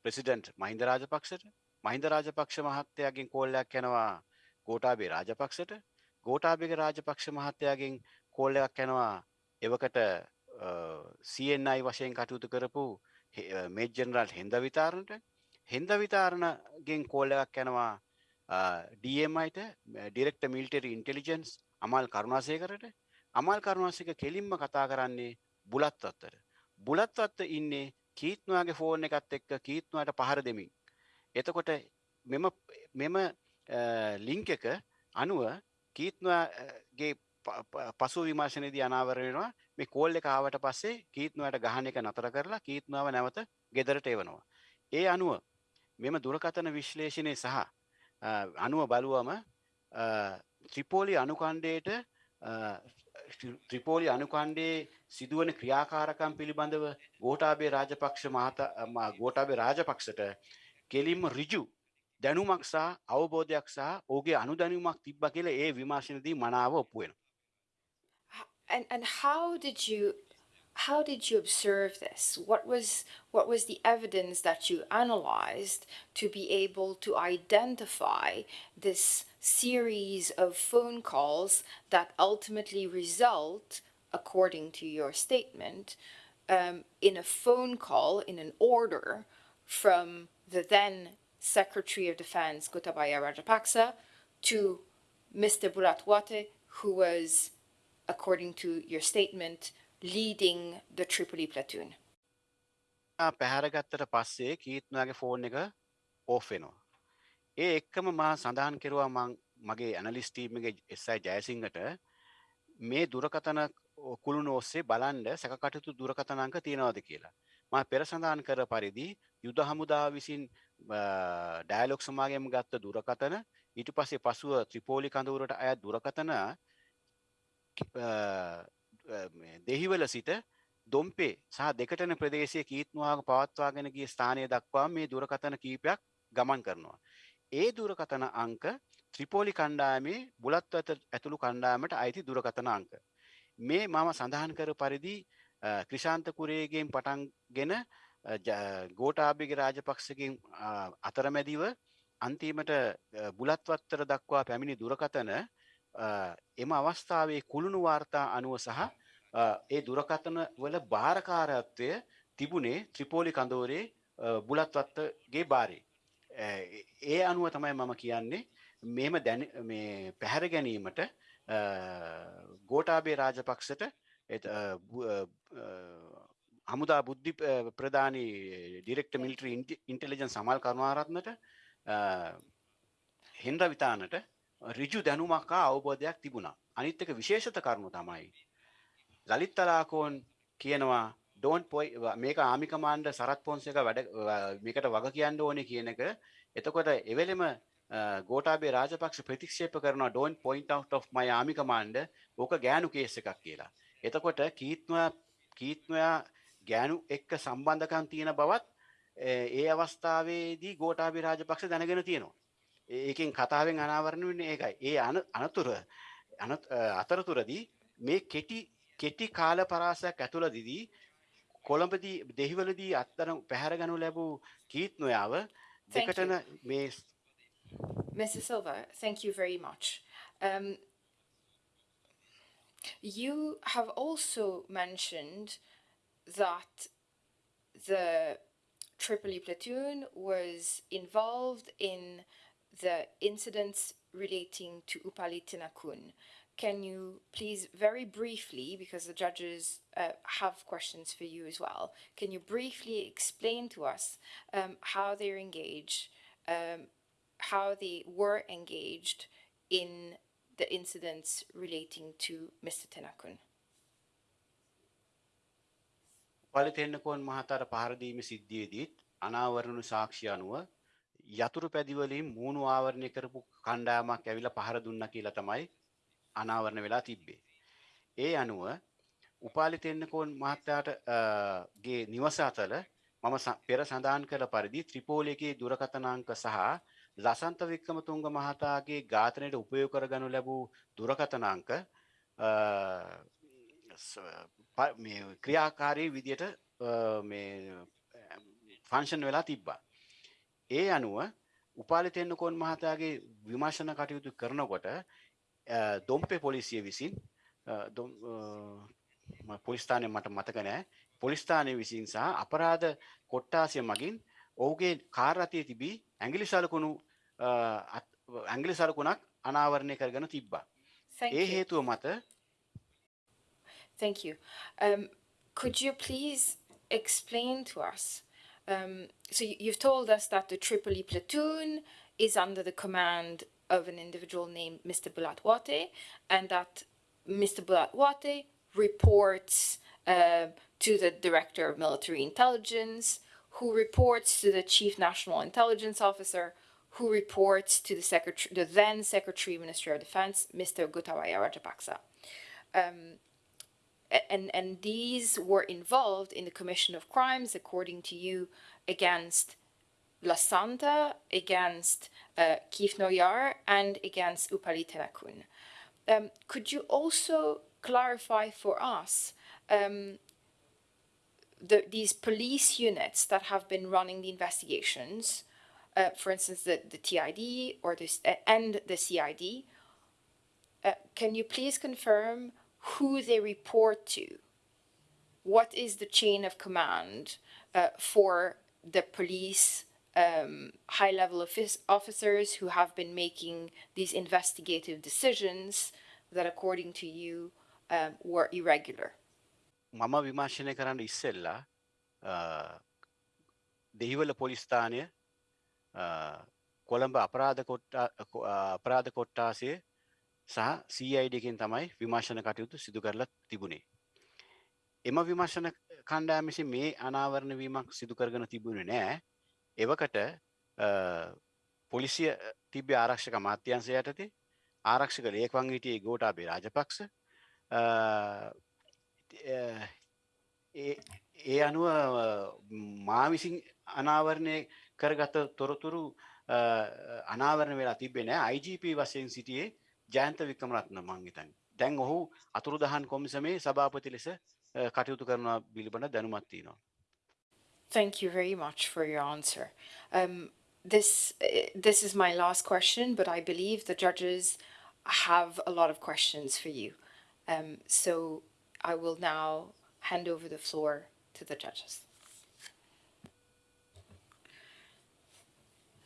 president Mahinda රාජපක්ෂට මහින්ද රාජපක්ෂ මහත්තයාගෙන් කෝල්ලයක් යනවා ගෝටාබේ රාජපක්ෂට ගෝටාබේගේ රාජපක්ෂ මහත්තයාගෙන් කෝල් එකක් යනවා එවකට CNI වශයෙන් කටයුතු කරපු මේජනරල් හෙන්ද විතාරණට හෙන්ද විතාරණගෙන් කෝල එකක් යනවා DMයිට ඩිරෙක්ට මිල්ටරි ඉන්ටෙලිජන්ස් අමල් කරුණාසයකරට අමල් කරුණාසික කෙලින්ම කතා කරන්නේ බුලත් අත්තර බුලත් අත්ත ඉන්නේ කීත්නවාගේ ෆෝන් එකත් එක්ක කීත්නවාට පහර දෙමින්. එතකොට මෙම මෙම ලිංක එක අනුව කීත්නවාගේ පසු විමර්ශනයේදී අනාවරණයනවා මේ කෝල් එක ආවට පස්සේ කීත්නුවට ගහන එක නතර කරලා කීත්නාව නැවත ගෙදරට එවනවා. ඒ අනුව මෙම දුරකථන විශ්ලේෂණය සහ අනුව බලුවම ත්‍රිපෝලි අනුකණ්ඩයට ත්‍රිපෝලි අනුකණ්ඩේ සිදුවන ක්‍රියාකාරකම් පිළිබඳව ගෝටාබේ රාජපක්ෂ මහත ගෝටාබේ රාජපක්ෂට කෙලින්ම රිජු දැනුමක් සහ අවබෝධයක් සහ ඕගේ අනුදැනුමක් තිබ්බ කියලා ඒ විමර්ශනදී මනාව ඔප්පු වෙනවා. And and how did you how did you observe this? What was what was the evidence that you analyzed to be able to identify this series of phone calls that ultimately result, according to your statement, um, in a phone call in an order from the then Secretary of Defense Gotabaya Rajapaksa to Mr. Buratwate, who was, according to your statement, leading the Tripoli platoon. පැහැරගත්තට පස්සේ කීත්නයාගේ phone එක off වෙනවා. ඒ එක්කම මා සඳහන් කෙරවා මං මගේ ඇනලිස්ටීමගේ එස්සයි ජයසිංහට මේ දුරකතන කුළුණ ඔස්සේ බලන්ඩ සැකටයුතු දුරකතනංක තියෙනවාද කියලා. ම පෙර සඳහන් කර පරිදි යුද හමුදා විසින් ඩෑලොක් සමාගම ගත්ත දුරකතන ඊට පස්සේ පසුව ත්‍රිපෝලි කඳවුරට අය දුරකතන දෙහිවල සිට දොම්පේ සහ දෙකටන ප්‍රදේශය කීත්වාග පවත්වාගෙන ගිය ස්ථානය දක්වා මේ දුරකතන කීපයක් ගමන් කරනවා. ඒ දුරකතන අංක ත්‍රිපෝලි කණ්ඩායමේ බුලත් ඇතුළු කණ්ඩායමට අයිති දුරකතන අංක. මේ මම සඳහන් කර පරිදි ක්‍රිෂාන්තකුරේගෙන් පටන්ගෙන ගෝටාභිග රාජපක්ෂකින් අතරමැදිව අන්තිමට බුලත්වත්තර දක්වා පැමිණි දුරකතන එම අවස්ථාවේ කුළුණු වාර්තා අනුව සහ ඒ දුරකතන වල භාරකාරත්වය තිබුණේ ත්‍රිපෝලි කඳෝරේ බුලත්වත්තගේ බාරේ. ඒ අනුව තමයි මම කියන්නේ මෙම දැන මේ පැහැර ගැනීමට ගෝටාබේ රාජපක්ෂට හමුදා බුද්ධි ප්‍රධානී ඩිරෙක්ට මිලිටරි ඉන්ටෙලිජන් සමල් කරුණාරත්නට හෙන්ඩ විතානට රිජු දැනුමක්කා අවබෝධයක් තිබුණා අනිත්තක විශේෂත කරුණු තමයි. ලලිත් තලාකෝන් කියනවා ඩෝන් පොයි මේක ආමිකමාන්ඩ සරත් පොන්සක වැඩ මේකට වග කියන්න ඕනේ කියන එක එතකොට එවෙලෙම ගෝටාබේ රාජපක්ෂ ප්‍රතික්ෂේප කරන ඩෝන් පොයින්ට of මයි ආමිකමාන්ඩ ඕක ගෑනු කේස එකක් කියලා. එතකොට කීත්නයා කීත්නයා ගෑනු එක්ක සම්බන්ධකම් තියෙන බවත් ඒ අවස්ථාවේදී ගෝටාබි රාජපක්ෂ දැනගෙන තියෙනවා. ඒකෙන් කතාවෙන් අනාවරණ වෙන්නේ ඒකයි. ඒ අනතුර අතරතුරදී මේ කෙටි කෙටි කාල පරාසයක් ඇතුළදිදී කොළඹදී දෙහිවලදී අත්තර පැහැරගනු ලැබූ කීත් නොයාව දෙකටන මේ Mr. Silva, thank you very much. Um, you have also mentioned that the Tripoli platoon was involved in the incidents relating to Upali Tinakun. Can you please very briefly, because the judges uh, have questions for you as well, can you briefly explain to us um, how they're engaged, um, how they were engaged in the incidents relating to Mr. Tinakun? පලිතෙන්නකොන් මහතර පහරදීම සිද්ධියදීත් අනාවරණු සාක්ෂි අනුව යතුරු පැදිවලින් මූුණු ආවරණය කරපු කණ්ඩායමක් ඇවිල පහර දුන්න කියලා තමයි අනාවරණ වෙලා තිබ්බේ. ඒ අනුව උපාලිතෙන්නකෝන් මහත්තයාට ගේ නිවස අතල මම පෙර සඳහන් කළ පරිදි ත්‍රිපෝලයකේ දුරකතනාංක සහ ලසන්ත වික්‍රමතුංග මහතාගේ ඝාතනයට උපයෝග කරගනු ලැබූ දුරකතනාංක ක්‍රියාකාරී විදියට ෆංශන් වෙලා තිබ්බා. ඒ අනුව උපාලිතෙන්නකොන් මහතාගේ විමර්ශන කටයුතු කරනකොට දොම්පේ පොලිසිය විසින් පොලිස්ථානය මට මතක නෑ පොලිස්ථානය විසින් සහ අපරාධ කොට්ටාසිය මගින් ඔහුගේ කාරරතිය තිබී ඇගිලි සලකුණු ඇංගලි සලකුණක් අනාවරණය කරගෙන තිබ්බා. ඒ හේතුව මත Thank you. Um, could you please explain to us? Um, so you've told us that the Tripoli platoon is under the command of an individual named Mr. Bulatwate, and that Mr. Bulatwate reports uh, to the Director of Military Intelligence, who reports to the Chief National Intelligence Officer, who reports to the, secretary, the then Secretary Minister of Defense, Mr. Gotabaya Rajapaksa. Um, and, and these were involved in the commission of crimes, according to you, against La Santa, against uh, Kif Noyar, and against Upali Tenakun. Um, could you also clarify for us um, the, these police units that have been running the investigations, uh, for instance, the, the TID or this, uh, and the CID, uh, can you please confirm who they report to? What is the chain of command uh, for the police um, high-level office officers who have been making these investigative decisions that, according to you, um, were irregular? මම විමර්ශනය කරන්න ඉස්සෙල්ලා දෙහිවල පොලිස්ථානය කොළඹ අපරාධ කොට්ටා අපරාධ කොට්ටාසේ සහ සයිඩකින් තමයි විමර්ශන කටයුතු සිදු කරලා තිබුණේ. එම විමර්ශන කණ්ඩාමිසි මේ අනාවරණ වීමක් සිදු කරගෙන තිබුණේ නෑ. එවකට පොලිසිය තිබ්‍ය ආරක්ෂක මාත්‍යන්සය යටතේ. ආරක්ෂක ලේකවන් හිටියේ ගෝටාබේ රාජපක්ෂ. ඒ අනුව මා විසින් අනාවරණය කරගත තොරතුරු අනාවරණ වෙලා තිබෙන IGP වශයෙන් සිටියේ ජයන්ත වික්‍රමරත්න මං හිතන්නේ. දැන් ඔහු අතුරුදහන් කොමිසමේ සභාපති ලෙස කටයුතු කරනවා පිළිබඳ දැනුමක් තියෙනවා. Thank you very much for your answer. Um, this uh, this is my last question, but I believe the judges have a lot of questions for you. Um, so I will now hand over the floor to the judges.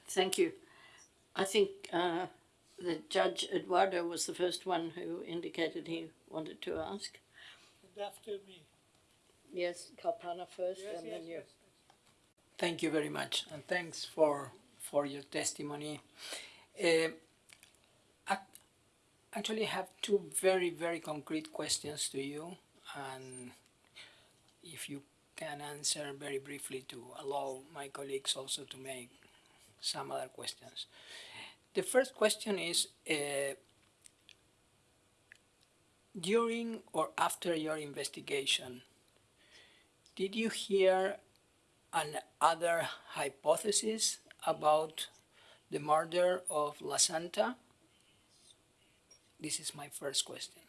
Thank you. I think uh, the Judge Eduardo was the first one who indicated he wanted to ask. After me. Yes, Kalpana first Yes, and yes, then you. yes. Thank you very much, and thanks for for your testimony. Uh, I actually have two very very concrete questions to you, and if you can answer very briefly to allow my colleagues also to make some other questions. The first question is, uh, during or after your investigation, did you hear another hypothesis about the murder of La Santa? This is my first question.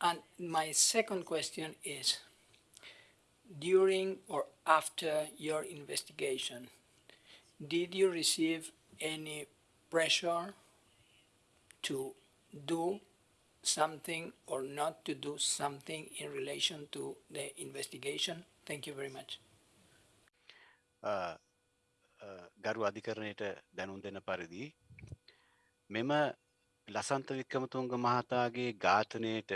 And my second question is, during or after your investigation, did you receive any pressure to do something or not to do something in relation to the investigation? Thank you very much. Uh, uh, ගරු අධිකරණයට දැනුම් දෙන පරිදි මෙම ලසන්ත වික්‍රමතුන්ග මහතාගේ ඝාතනයට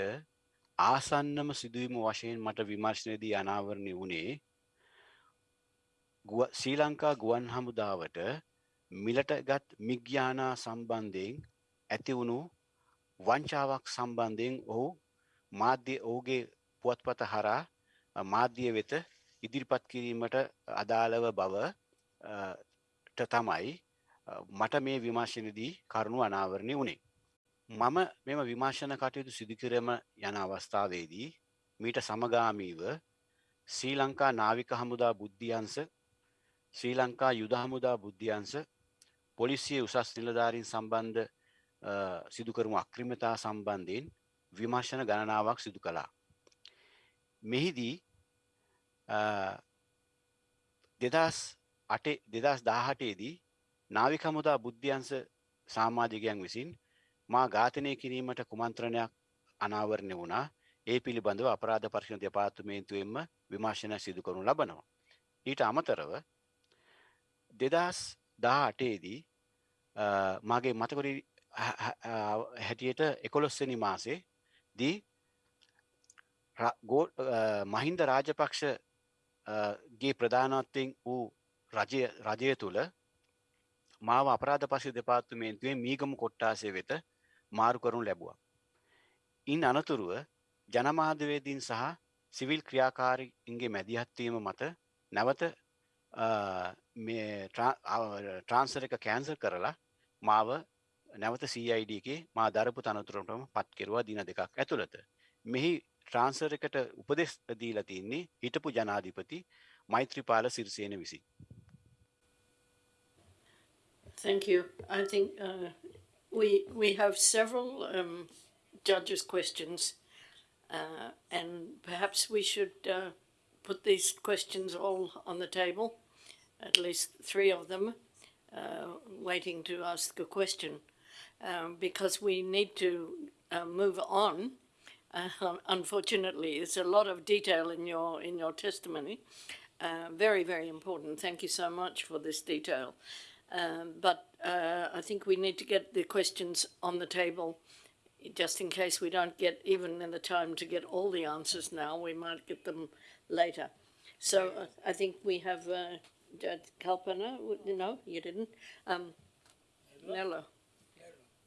ආසන්නම සිදුවීම වශයෙන් මට විමර්ශනයේදී අනාවරණය වුණේ ශ්‍රී ලංකා ගුවන් හමුදාවට මිලට ගත් මිග්‍යානා සම්බන්ධයෙන් ඇති වුණු වංචාවක් සම්බන්ධයෙන් ඔහු මාධ්‍ය ඔහුගේ පුවත්පත හරා මාධ්‍ය වෙත ඉදිරිපත් කිරීමට අදාළව බව තමයි මට මේ විමර්ශනදී කරුණු අනාවරණය වුණේ. මම මෙම විමර්ශන කටයුතු සිදුකිරම යන අවස්ථාවේදී මීට සමගාමීව ශ්‍රී ලංකා නාවික හමුදා බුද්ධියන්ස ශ්‍රී ලංකා යුද හමුදා බුද්ධියන්ස පොලිසිය උසස් නිලධාරීන් සම්බන්ධ සිදුකරමු අක්‍රිමතා සම්බන්ධයෙන් විමර්ශන ගණනාවක් සිදු කළා. මෙහිදී දෙදස් අටේ දෙදස් දාහටේදී නාවික හමුදා බුද්ධ්‍යන්ස සාමාජිකයන් විසින් මා ඝාතනය කිරීමට කුමන්ත්‍රණයක් අනාවරණය වුණා ඒ පිළිබඳව අපරාධ පර්ශණ දෙපාර්තමේන්තුවෙන්ම විමර්ශන සිදු කරනු ලබනවා. ඊට අමතරව දෙදස් දා අටේදී මගේ මතකොරි හැටියට එකොළොස්වනි මාසේ දී මහින්ද රාජපක්ෂ ගේ ප්‍රධානත්වයෙන් වූ රජය රජය තුළ මාව අපරාධ පශි දෙපාත්තුමේන්තුවේ මීගම කොට්ටාසය වෙත මාරු කරුණු ලැබුවා. ඉන් අනතුරුව ජනමාධවේදීන් සහ සිවිල් ක්‍රියාකාරීන්ගේ මැදිහත්වීම මත නැවත මේ ට්‍රාන්සර් එක කෑන්සර් කරලා මාව නැවත CID එකේ මා දරපු තනතුරටම පත් කෙරුවා දින දෙකක් ඇතුළත. මෙහි ට්‍රාන්සර් එකට උපදෙස් දීලා තින්නේ හිටපු ජනාධිපති මෛත්‍රීපාල සිරිසේන විසින්. Thank you. I think uh, we we have several um, judges' questions, uh, and perhaps we should uh, put these questions all on the table, at least three of them, uh, waiting to ask a question, um, because we need to uh, move on. Uh, *laughs* unfortunately, there's a lot of detail in your in your testimony. Uh, very, very important. Thank you so much for this detail. Um, but uh, I think we need to get the questions on the table just in case we don't get even in the time to get all the answers now. We might get them later. So uh, I think we have uh, Kalpana. No, you didn't. Um, Nello.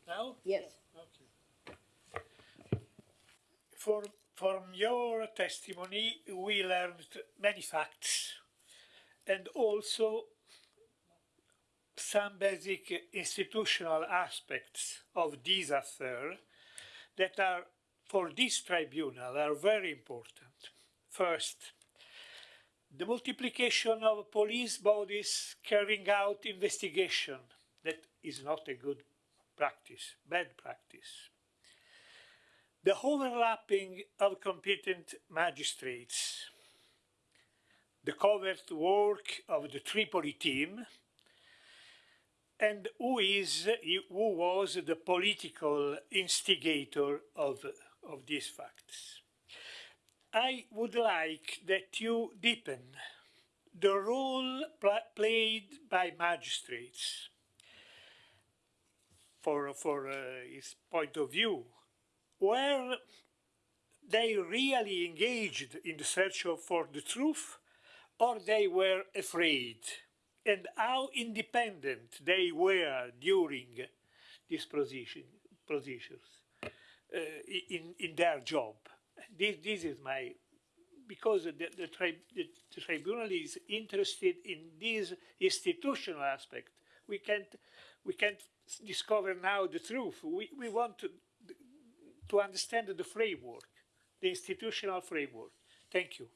Now? Yes. Okay. For, from your testimony, we learned many facts and also some basic institutional aspects of this affair that are, for this tribunal, are very important. First, the multiplication of police bodies carrying out investigation. That is not a good practice, bad practice. The overlapping of competent magistrates. The covert work of the Tripoli team and who is who was the political instigator of, of these facts. I would like that you deepen the role pl played by magistrates for, for uh, his point of view, where they really engaged in the search for the truth or they were afraid and how independent they were during these position, uh, in, in their job. This, this is my, because the, the, tri the, the tribunal is interested in this institutional aspect. We can't, we can't discover now the truth. We, we want to, to understand the framework, the institutional framework. Thank you.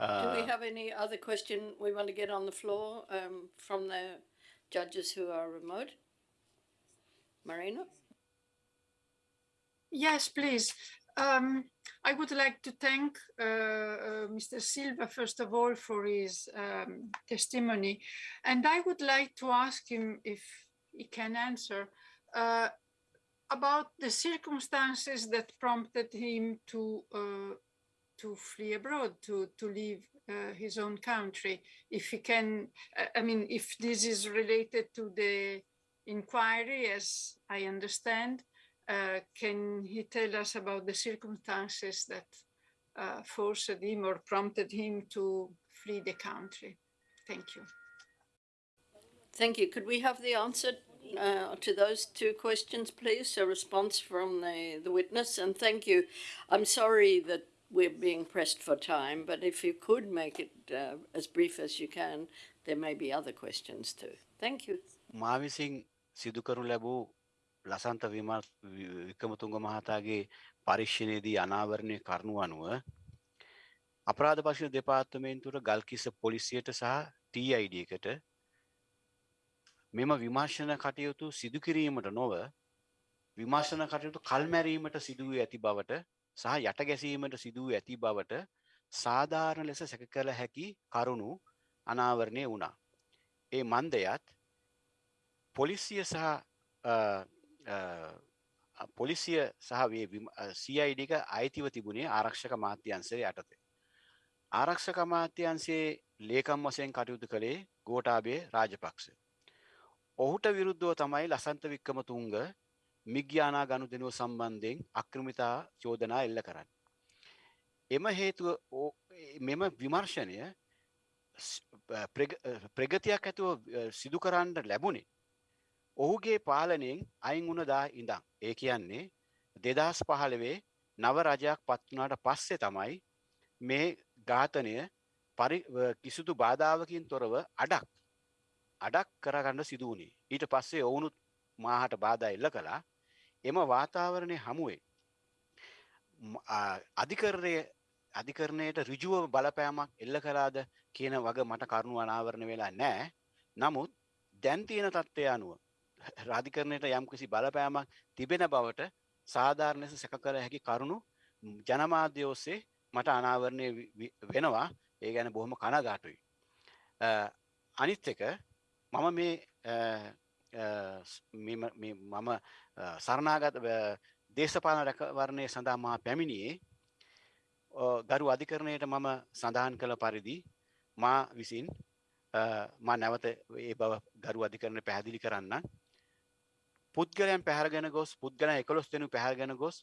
Do we have any other question we want to get on the floor um, from the judges who are remote? Marina? Yes, please. Um, I would like to thank uh, uh, Mr. Silva, first of all, for his um, testimony. And I would like to ask him if he can answer uh, about the circumstances that prompted him to uh, to flee abroad, to, to leave uh, his own country. If he can, uh, I mean, if this is related to the inquiry, as I understand, uh, can he tell us about the circumstances that uh, forced him or prompted him to flee the country? Thank you. Thank you. Could we have the answer uh, to those two questions, please? A response from the, the witness. And thank you. I'm sorry that we're being pressed for time, but if you could make it uh, as brief as you can, there may be other questions too. Thank you. මා විසින් සිදුකරු ලැබූ ලසන්ත වික්‍රමතුංග මහතාගේ පරිශ්ෂණයේදී අනාවරණය කරනු අනුව අපරාධ පශන දෙපාර්තමේන්තුවට ගල්කිස්ස පොලිසියට සහ TID එකට මෙම විමර්ශන කටයුතු සිදුකිරීමට නොව විමර්ශන කටයුතු කල්මැරීමට සිදුව ඇති බවට සහ යට ගැසීමට සිදුව ඇති බවට සාධාරණ ලෙස සැක කළ හැකි කරුණු අනාවරණය වුණා. ඒ මන්දයත් පොලිසිය සහ පොලිසිය සහ CID එක අයිතිව තිබුණේ ආරක්ෂක මාත්‍යන්සේ යටතේ. ආරක්ෂක අමාත්‍යන්සේ ලේකම් වසයෙන් කටයුතු කළේ ගෝටාබේ රාජපක්ෂ. ඔහුට විරුද්ධව තමයි ලසන්ත වික්කමතුන්ග මිග්‍යානා ගණු දෙනුව සම්බන්ධයෙන් අක්‍රමිතා චෝදනා එල්ල කරන්න. එම හේතුව මෙම විමර්ශනය ප්‍රගතියක් ඇතුව සිදු කරන්න ලැබුණේ ඔහුගේ පාලනයෙන් අයින් වුණ දා ඉඳන්. ඒ කියන්නේ දෙදස් පහළවේ නව රජයක් පත්වනාට පස්සේ තමයි මේ ඝාතනය පරි කිසිදු බාධාවකින් තොරව අඩක් අඩක් කරගන්න සිදුවනේ ඊට පස්සේ ඔවුනුත් මාහට බාධ එල්ල කළා එම වාතාවරණය හමුවේ. අධිකරණය අධිකරණයට රිජුව බලපෑමක් එල්ල කලාද කියන වග මට කරුණු අනාවරණ වෙලා නෑ. නමුත් දැන් තියෙන තත්ත්වය අනුව රාධිකරණයට යම්කිසි බලපෑමක් තිබෙන බවට සාධාරණ ලෙස සැක කළ හැකි කරුණු ජනමාධ්‍ය ඔස්සේ මට අනාවරණය වෙනවා. ඒ ගැන බොහොම කනගාටුයි. අනිත් එක මම මේ මම සරණාගත දේශපාලන රැකවරණය සඳහා මා පැමිණියේ ගරු අධිකරණයට මම සඳහන් කළ පරිදි මා විසින් මා නැවත ඒ බව ගරු අධිකරණ පැහැදිලි කරන්න පුද්ගලයන් පැහරගෙන ගොස් පුද්ගල එකොළොස් දෙනු පැහරගෙන ගොස්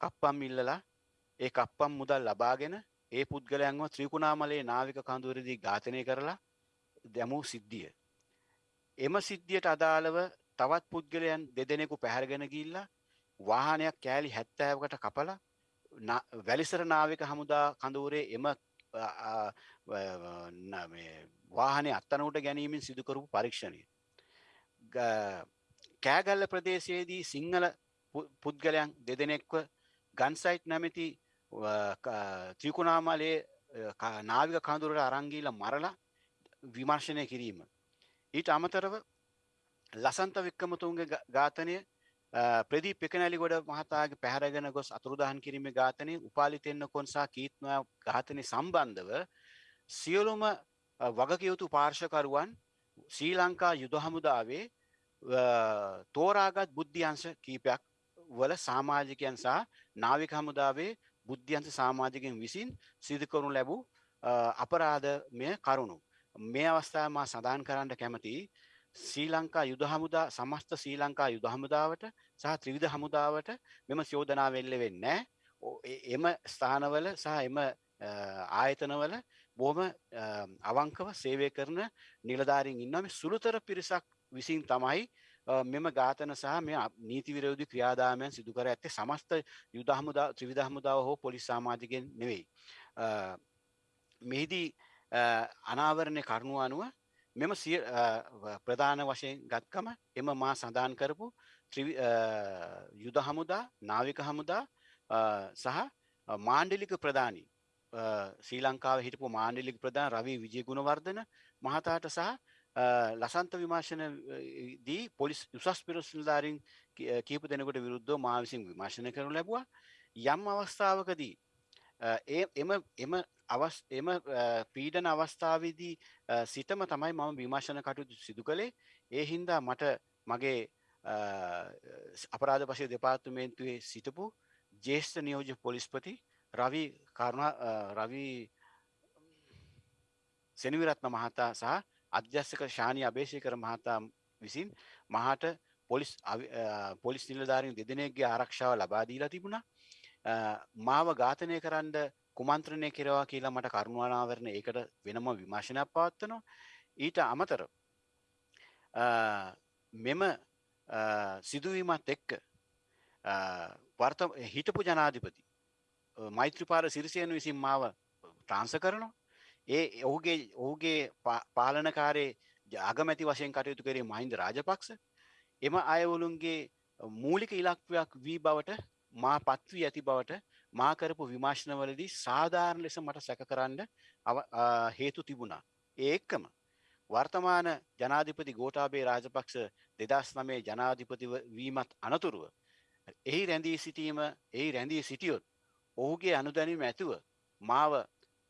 කප්පම් ඉල්ලලා ඒ කප්පම් මුදල් ලබාගෙන ඒ පුද්ගලයන්ව ත්‍රිකුණාමලේ නාවික කඳුවරදී ඝාතනය කරලා දැමූ සිද්ධිය. එම සිද්ධියට අදාළව තවත් පුද්ගලයන් දෙදෙනෙකු පැහැරගෙන ගිල්ලා වාහනයක් කෑලි හැත්තෑවකට කපල වැලිසර නාවික හමුදා කඳවුරේ එම වාහනය අත්තනවට ගැනීමෙන් සිදුකරපු පරීක්ෂණය. කෑගල්ල ප්‍රදේශයේදී සිංහල පුද්ගලයන් දෙදෙනෙක්ව ගන්සයිට් නැමැති ත්‍රිකුණාමලේ නාවික කඳුරට අරංගීල මරලා විමර්ශනය කිරීම. ඊට අමතරව ලසන්ත වික්කමතුන්ගේ ඝාතනය ප්‍රදීප් එකනැලි ගොඩ මහතාගේ පැහැරගෙන ගොස් අතුරුදහන් කිරීම ඝාතනය උපාලිතෙන්න කොන්සා කීත්නයා ඝාතනය සම්බන්ධව සියලුම වගකයුතු පාර්ශකරුවන් ශ්‍රී ලංකා යුද හමුදාවේ තෝරාගත් බුද්ධියංශ කීපයක් වල සාමාජිකයන් සහ නාවික හමුදාවේ බුද්ධියන්ත සාමාජිකෙන් විසින් සිදුකරනු ලැබූ අපරාධමය කරුණු. මේ අවස්ථාව මා සඳහන් කරන්න කැමති ශ්‍රී ලංකා යුද හමුදා සමස්ත ශ්‍රී ලංකා යුද හමුදාවට සහ ත්‍රිවිධ හමුදාවට මෙම චෝදනා වෙල්ල වෙන්නේ එම ස්ථානවල සහ එම ආයතනවල බොහොම අවංකව සේවය කරන නිලධාරින් ඉන්නම සුළුතර පිරිසක් විසින් තමයි මෙම ඝාතන සහ මේ නීති විරෝධී ක්‍රියාදාමයන් සිදු කර ඇත්තේ සමස්ත යුද හමුදා ත්‍රිවිධ හමුදාව හෝ පොලිස් සමාජිකයන් නෙවෙයි. මෙහිදී අනාවරණය කරුණු අනුව මෙම සිය ප්‍රධාන වශයෙන් ගත්කම එම මා සඳහන් කරපු යුද හමුදා නාවික හමුදා සහ මාණ්ඩලික ප්‍රධානී ශ්‍රී ලංකාව හිටපු මාණ්ඩලික ප්‍රධාන රවී විජය ගුණවර්ධන මහතාට සහ ලසන්ත විමර්ශන දී පොලිස් උසස් පිරස් නිලධාරීන් කීප දෙනෙකුට විරුද්ධව මා විසින් විමර්ශනය කරනු ලැබුවා. යම් අවස්ථාවකදී ඒ එම එම අවස් එම පීඩන අවස්ථාවේදී සිටම තමයි මම විමර්ශන කටයුතු සිදු කළේ. ඒ හින්දා මට මගේ අපරාධ පශය දෙපාර්තමේන්තුවේ සිටපු ජේෂ්ඨ නියෝජ පොලිස්පති රවි කරුණා රවි සෙනවිරත්න මහතා සහ අධ්‍යස්සක ශානී අබේශයකර මහතා විසින් මහට පොලිස් පොලිස් නිලධාරීන් දෙදෙනෙක්ගේ ආරක්ෂාව ලබා දීලා තිබුණා. මාව ඝාතනය කරන්න කුමන්ත්‍රණය කෙරවා කියලා මට කරුණානාවරණ ඒකට වෙනම විමර්ශනයක් පවත්වනවා. ඊට අමතර මෙම සිදුවීමත් එක්ක වර්ත හිටපු ජනාධිපති මෛත්‍රපාල සිරිසයන විසින් මාව ට්‍රාන්ස කරනවා. ඒ ඔහුගේ ඔහුගේ පාලනකාරේ ජාගමැති වශයෙන් කටයුතු කරේ මහින්ද රාජපක්ෂ. එම අයවලුන්ගේ මූලික ඉලක්වයක් වී බවට මා පත්වී ඇති බවට මා කරපු විමර්ශනවලදී සාධාරණ ලෙස මට සැක කරන්න හේතු තිබුණා. ඒ එක්කම වර්තමාන ජනාධිපති ගෝඨාභය රාජපක්ෂ දෙදස් නමේ ජනාධිපති වීමත් අනතුරුව එහි රැඳී සිටීම එහි රැඳී සිටියොත් ඔහුගේ අනුදැනීම ඇතුව මාව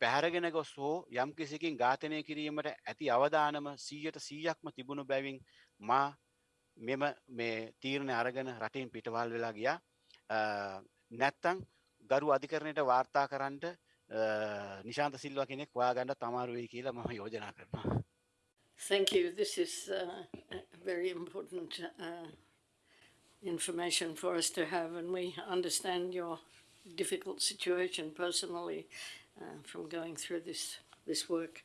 පැහැරගෙන ගොස් හෝ යම් කිසිකින් ඝාතනය කිරීමට ඇති අවදානම සීයට සීයක්ම තිබුණු බැවින් මා මෙම මේ තීරණ අරගෙන රටින් පිටවල් වෙලා ගියා නැත්තං ගරු අධිකරණයට වාර්තා කරන්නට නිශාන්ත සිල්වා කෙනෙක් හොයාගන්න තමාරු වෙයි කියලා මම යෝජනා කරනවා. Thank you. This is uh, very important uh, information for us to have, and we understand your difficult situation personally uh, from going through this this work.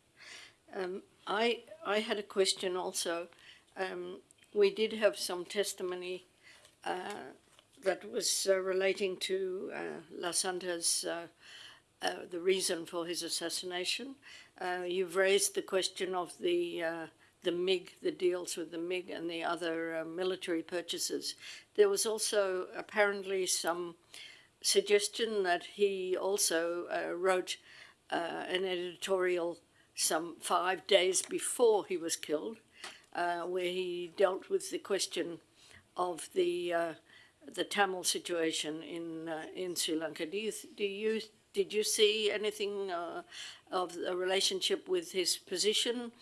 Um, I I had a question also. Um, we did have some testimony uh, that was uh, relating to uh, Lasanta's uh, uh, the reason for his assassination. You've raised the question of the the MiG, the deals with the MiG and the other uh, military purchases. There was also apparently some suggestion that he also uh, wrote uh, an editorial some five days before he was killed, where he dealt with the question of the the Tamil situation in uh, in Sri Lanka. Do you do you did you see anything uh, of a relationship with his position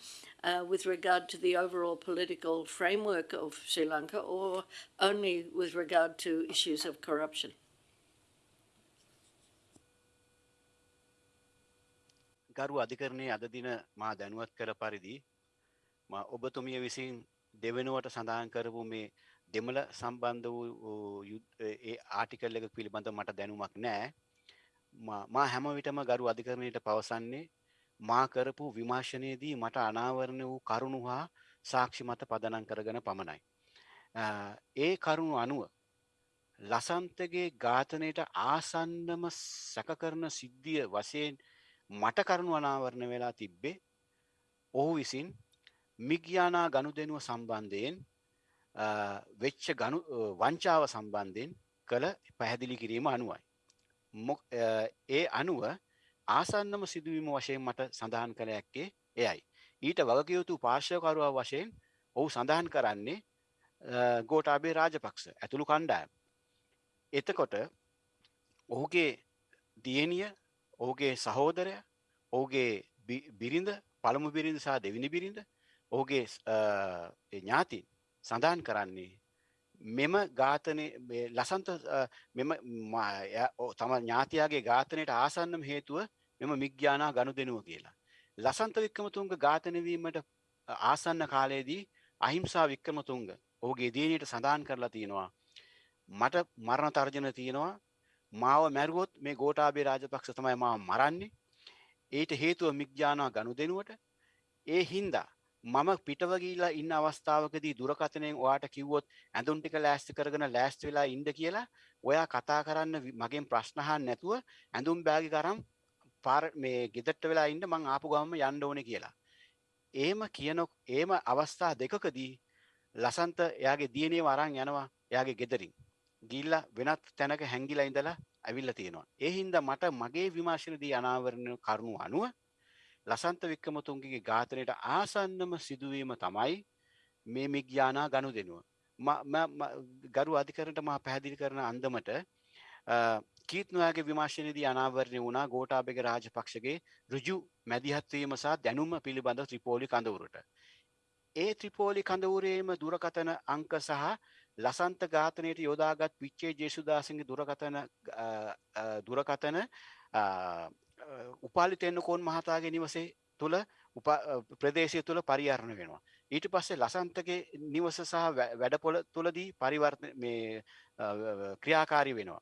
uh, with regard to the overall political framework of Sri Lanka, or only with regard to issues of corruption? ගරු අධිකරණය අද දින මා දැනුවත් කළ පරිදි මා ඔබතුමිය විසින් දෙවෙනුවට සඳහන් කරපු මේ දෙමළ සම්බන්ධ වූ යුද්- ඒ ආටිකල් එක පිළිබඳ මට දැනුමක් නෑ මා මා හැම විටම ගරු අධිකරණයට පවසන්නේ මා කරපු විමර්ශනයේදී මට අනාවරණ වූ කරුණු හා සාක්ෂි මත පදනම් කරගෙන පමණයි. අ, ඒ කරුණු අනුව ලසන්තගේ ඝාතනයට ආසන්නම සැකකරන සිද්ධිය වශයෙන් මට කරුණු අනාවරණ වෙලා තිබ්බේ ඔහු විසින් මිග්‍යානා ගනුදෙනුව සම්බන්ධයෙන් අ, වෙච්ච ගනු අ, වංචාව සම්බන්ධයෙන් කළ පැහැදිලි කිරීම අනුවයි. මොක්- අ, ඒ අනුව ආසන්නම සිදුවීම වශයෙන් මට සඳහන් කළ හැක්කේ එයයි. ඊට වගකයුතු පාර්ශවකරුවා වශයෙන් ඔහු සඳහන් කරන්නේ අ, ගෝඨාභය රාජපක්ෂ ඇතුළු කණ්ඩායම්. එතකොට ඔහුගේ දියණිය ඔහුගේ සහෝදරය ඔහුගේ බි- බිරිඳ පළමු බිරිඳ සහ දෙවිනි බිරිඳ ඔහුගේ ස්- අ, ඒ ඥාතීන් සඳහන් කරන්නේ. මෙම ඝාතනය මේ ලසන්ත අ, මෙම ම- එයා- ඔ- තම ඥාතියාගේ ඝාතනයට ආසන්නම හේතුව මෙම මිග්‍යානා ගණු දෙනුව කියලා. ලසන්ත වික්‍රමතුන්ග ඝාතනවීමට ආසන්න කාලයේදී අහිංසා වික්‍රමතුන්ග ඔහුගේ දියණියට සඳහන් කරලා තියෙනවා. මට මරණ තර්ජන තියෙනවා. මාව මැරුවොත් මේ ගෝඨාභය රාජපක්ෂ තමයි මාව මරන්නේ. ඊට හේතුව මිග්‍යානා ගණු දෙනුවට ඒ හින්දා මම පිටව ගිහිල්ලා ඉන්න අවස්ථාවකදී දුරකථනයෙන් ඔයාට කිව්වොත් ඇඳුම් ටික ලෑස්ති කරගෙන ලෑස්ති වෙලා ඉන්න කියලා ඔයා කතා කරන්න වි- මගෙන් ප්‍රශ්න අහන්න නැතුව ඇඳුම් බෑගි කරන් පාර මේ ගෙදරට වෙලා ඉන්න මං ආපු ගමම යන්න ඕනේ කියලා. එහෙම කියන එහෙම අවස්ථා දෙකකදී ලසන්ත එයාගේ දියණියව අරන් යනවා එයාගේ ගෙදරින්. ගිහිල්ලා වෙනත් තැනක හැංගිලා ඉඳලා ඇවිල්ලා තියෙනවා. ඒ හින්දා මට මගේ විමර්ශනදී අනාවරණ කරුණු අනුව ලසන්ත වික්‍රමතුන්ගේ ඝාතනයට ආසන්නම සිදුවීම තමයි මේ මිග්‍යානා ගනුදෙනුව. ම- ම- ම- ගරු අධිකරණට මා පැහැදිලි කරන අන්දමට කීත්නයාගේ විමර්ශනයේදී අනාවරණය වුණා ගෝඨාභය රාජපක්ෂගේ ඍජු මැදිහත්වීම සහ දැනුම පිළිබඳ ත්‍රිපෝලි කඳවුරට. ඒ ත්‍රිපෝලි කඳවුරේම දුරකථන අංක සහ ලසන්ත ඝාතනයට යොදාගත් පිච්චේ ජේසුදාසගේ දුරකථන අ, අ, දුරකථන අ, අ, උපාලි තෙන්නකෝන් මහතාගේ නිවසේ තුළ උප- අ, ප්‍රදේශය තුළ පරිහරණය වෙනවා. ඊට පස්සේ ලසන්තගේ නිවස සහ වැ- වැඩපොළ තුළදී පරිවර්තන මේ අ, අ, ක්‍රියාකාරී වෙනවා.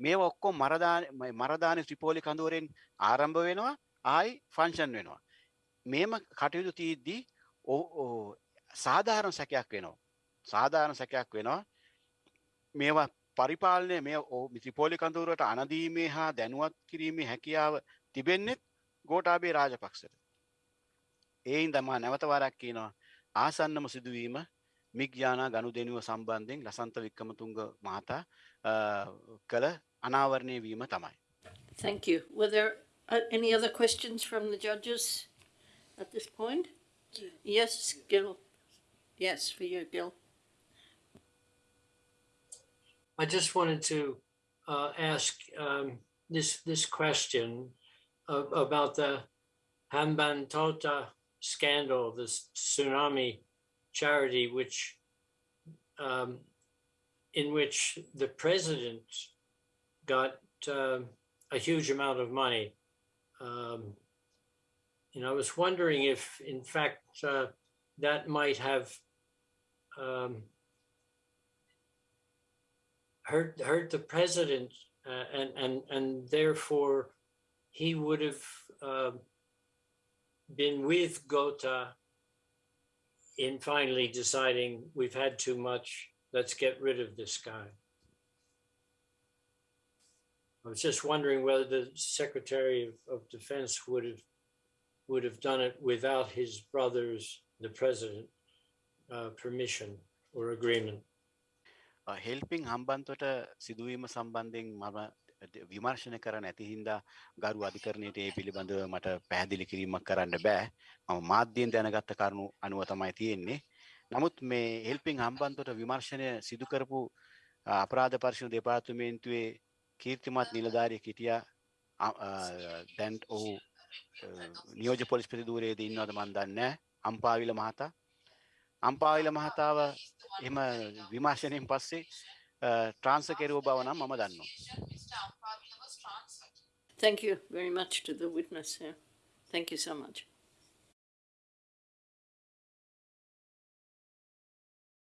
මේ ඔක්කොම මරදාන මේ මරදාන ත්‍රිපෝලි කඳුවරෙන් ආරම්භ වෙනවා ආයි ෆංක්ෂන් වෙනවා. මේම කටයුතු තීද්දී ඔ- ඔ- සාධාරණ සැකයක් වෙනවා. සාධාරණ සැකයක් වෙනවා. මේවා පරිපාලනය මේ ඔ- ත්‍රිපෝලි කඳුරට අනදීමේ හා දැනුවත් කිරීමේ හැකියාව තිබෙන්නෙත් ගෝඨාභය රාජපක්ෂට. ඒ හින්දා මා නැවත වරක් කියනවා ආසන්නම සිදුවීම මිග්‍යානා ගනුදෙනුව සම්බන්ධයෙන් ලසන්ත වික්‍රමතුංග මහතා කළ අනාවරණය වීම තමයි. Thank you. Were there uh, any other questions from the judges at this point? Yes, Gil. Yes, for you, Gil. I just wanted to uh, ask um, this this question of, about the Hambantota scandal, this tsunami charity, which um, in which the president got um, a huge amount of money. Um, and I was wondering if, in fact, uh, that might have um, hurt hurt the president, uh, and and and therefore he would have uh, been with Gota in finally deciding we've had too much, let's get rid of this guy. I was just wondering whether the Secretary of, of Defense would have would have done it without his brother's, the president, uh, permission or agreement. හෙල්පිං Hambantota සිදුවීම සම්බන්ධයෙන් මම විමර්ශන කර නැති හින්දා ගරු අධිකරණයට ඒ පිළිබඳව මට පැහැදිලි කිරීමක් කරන්න බෑ. මම මාධ්‍යයෙන් දැනගත්ත කරුණු අනුව තමයි තියෙන්නේ. නමුත් මේ හෙල්පිං හම්බන්තොට විමර්ශනය සිදු කරපු අපරාධ පර්ශණ දෙපාර්තමේන්තුවේ කීර්තිමත් නිලධාරිය හිටියා. දැන් ඔහු නියෝජ පොලිස් ප්‍රතිදූරයේද ඉන්නවද මන් දන්නේ අම්පාවිල මහතා. අම්පාවිල මහතාව එම විමර්ශනයෙන් පස්සේ ට්‍රාන්ස කෙරුව බව නම් මම දන්නවා. Thank you very much to the witness here. Thank you so much.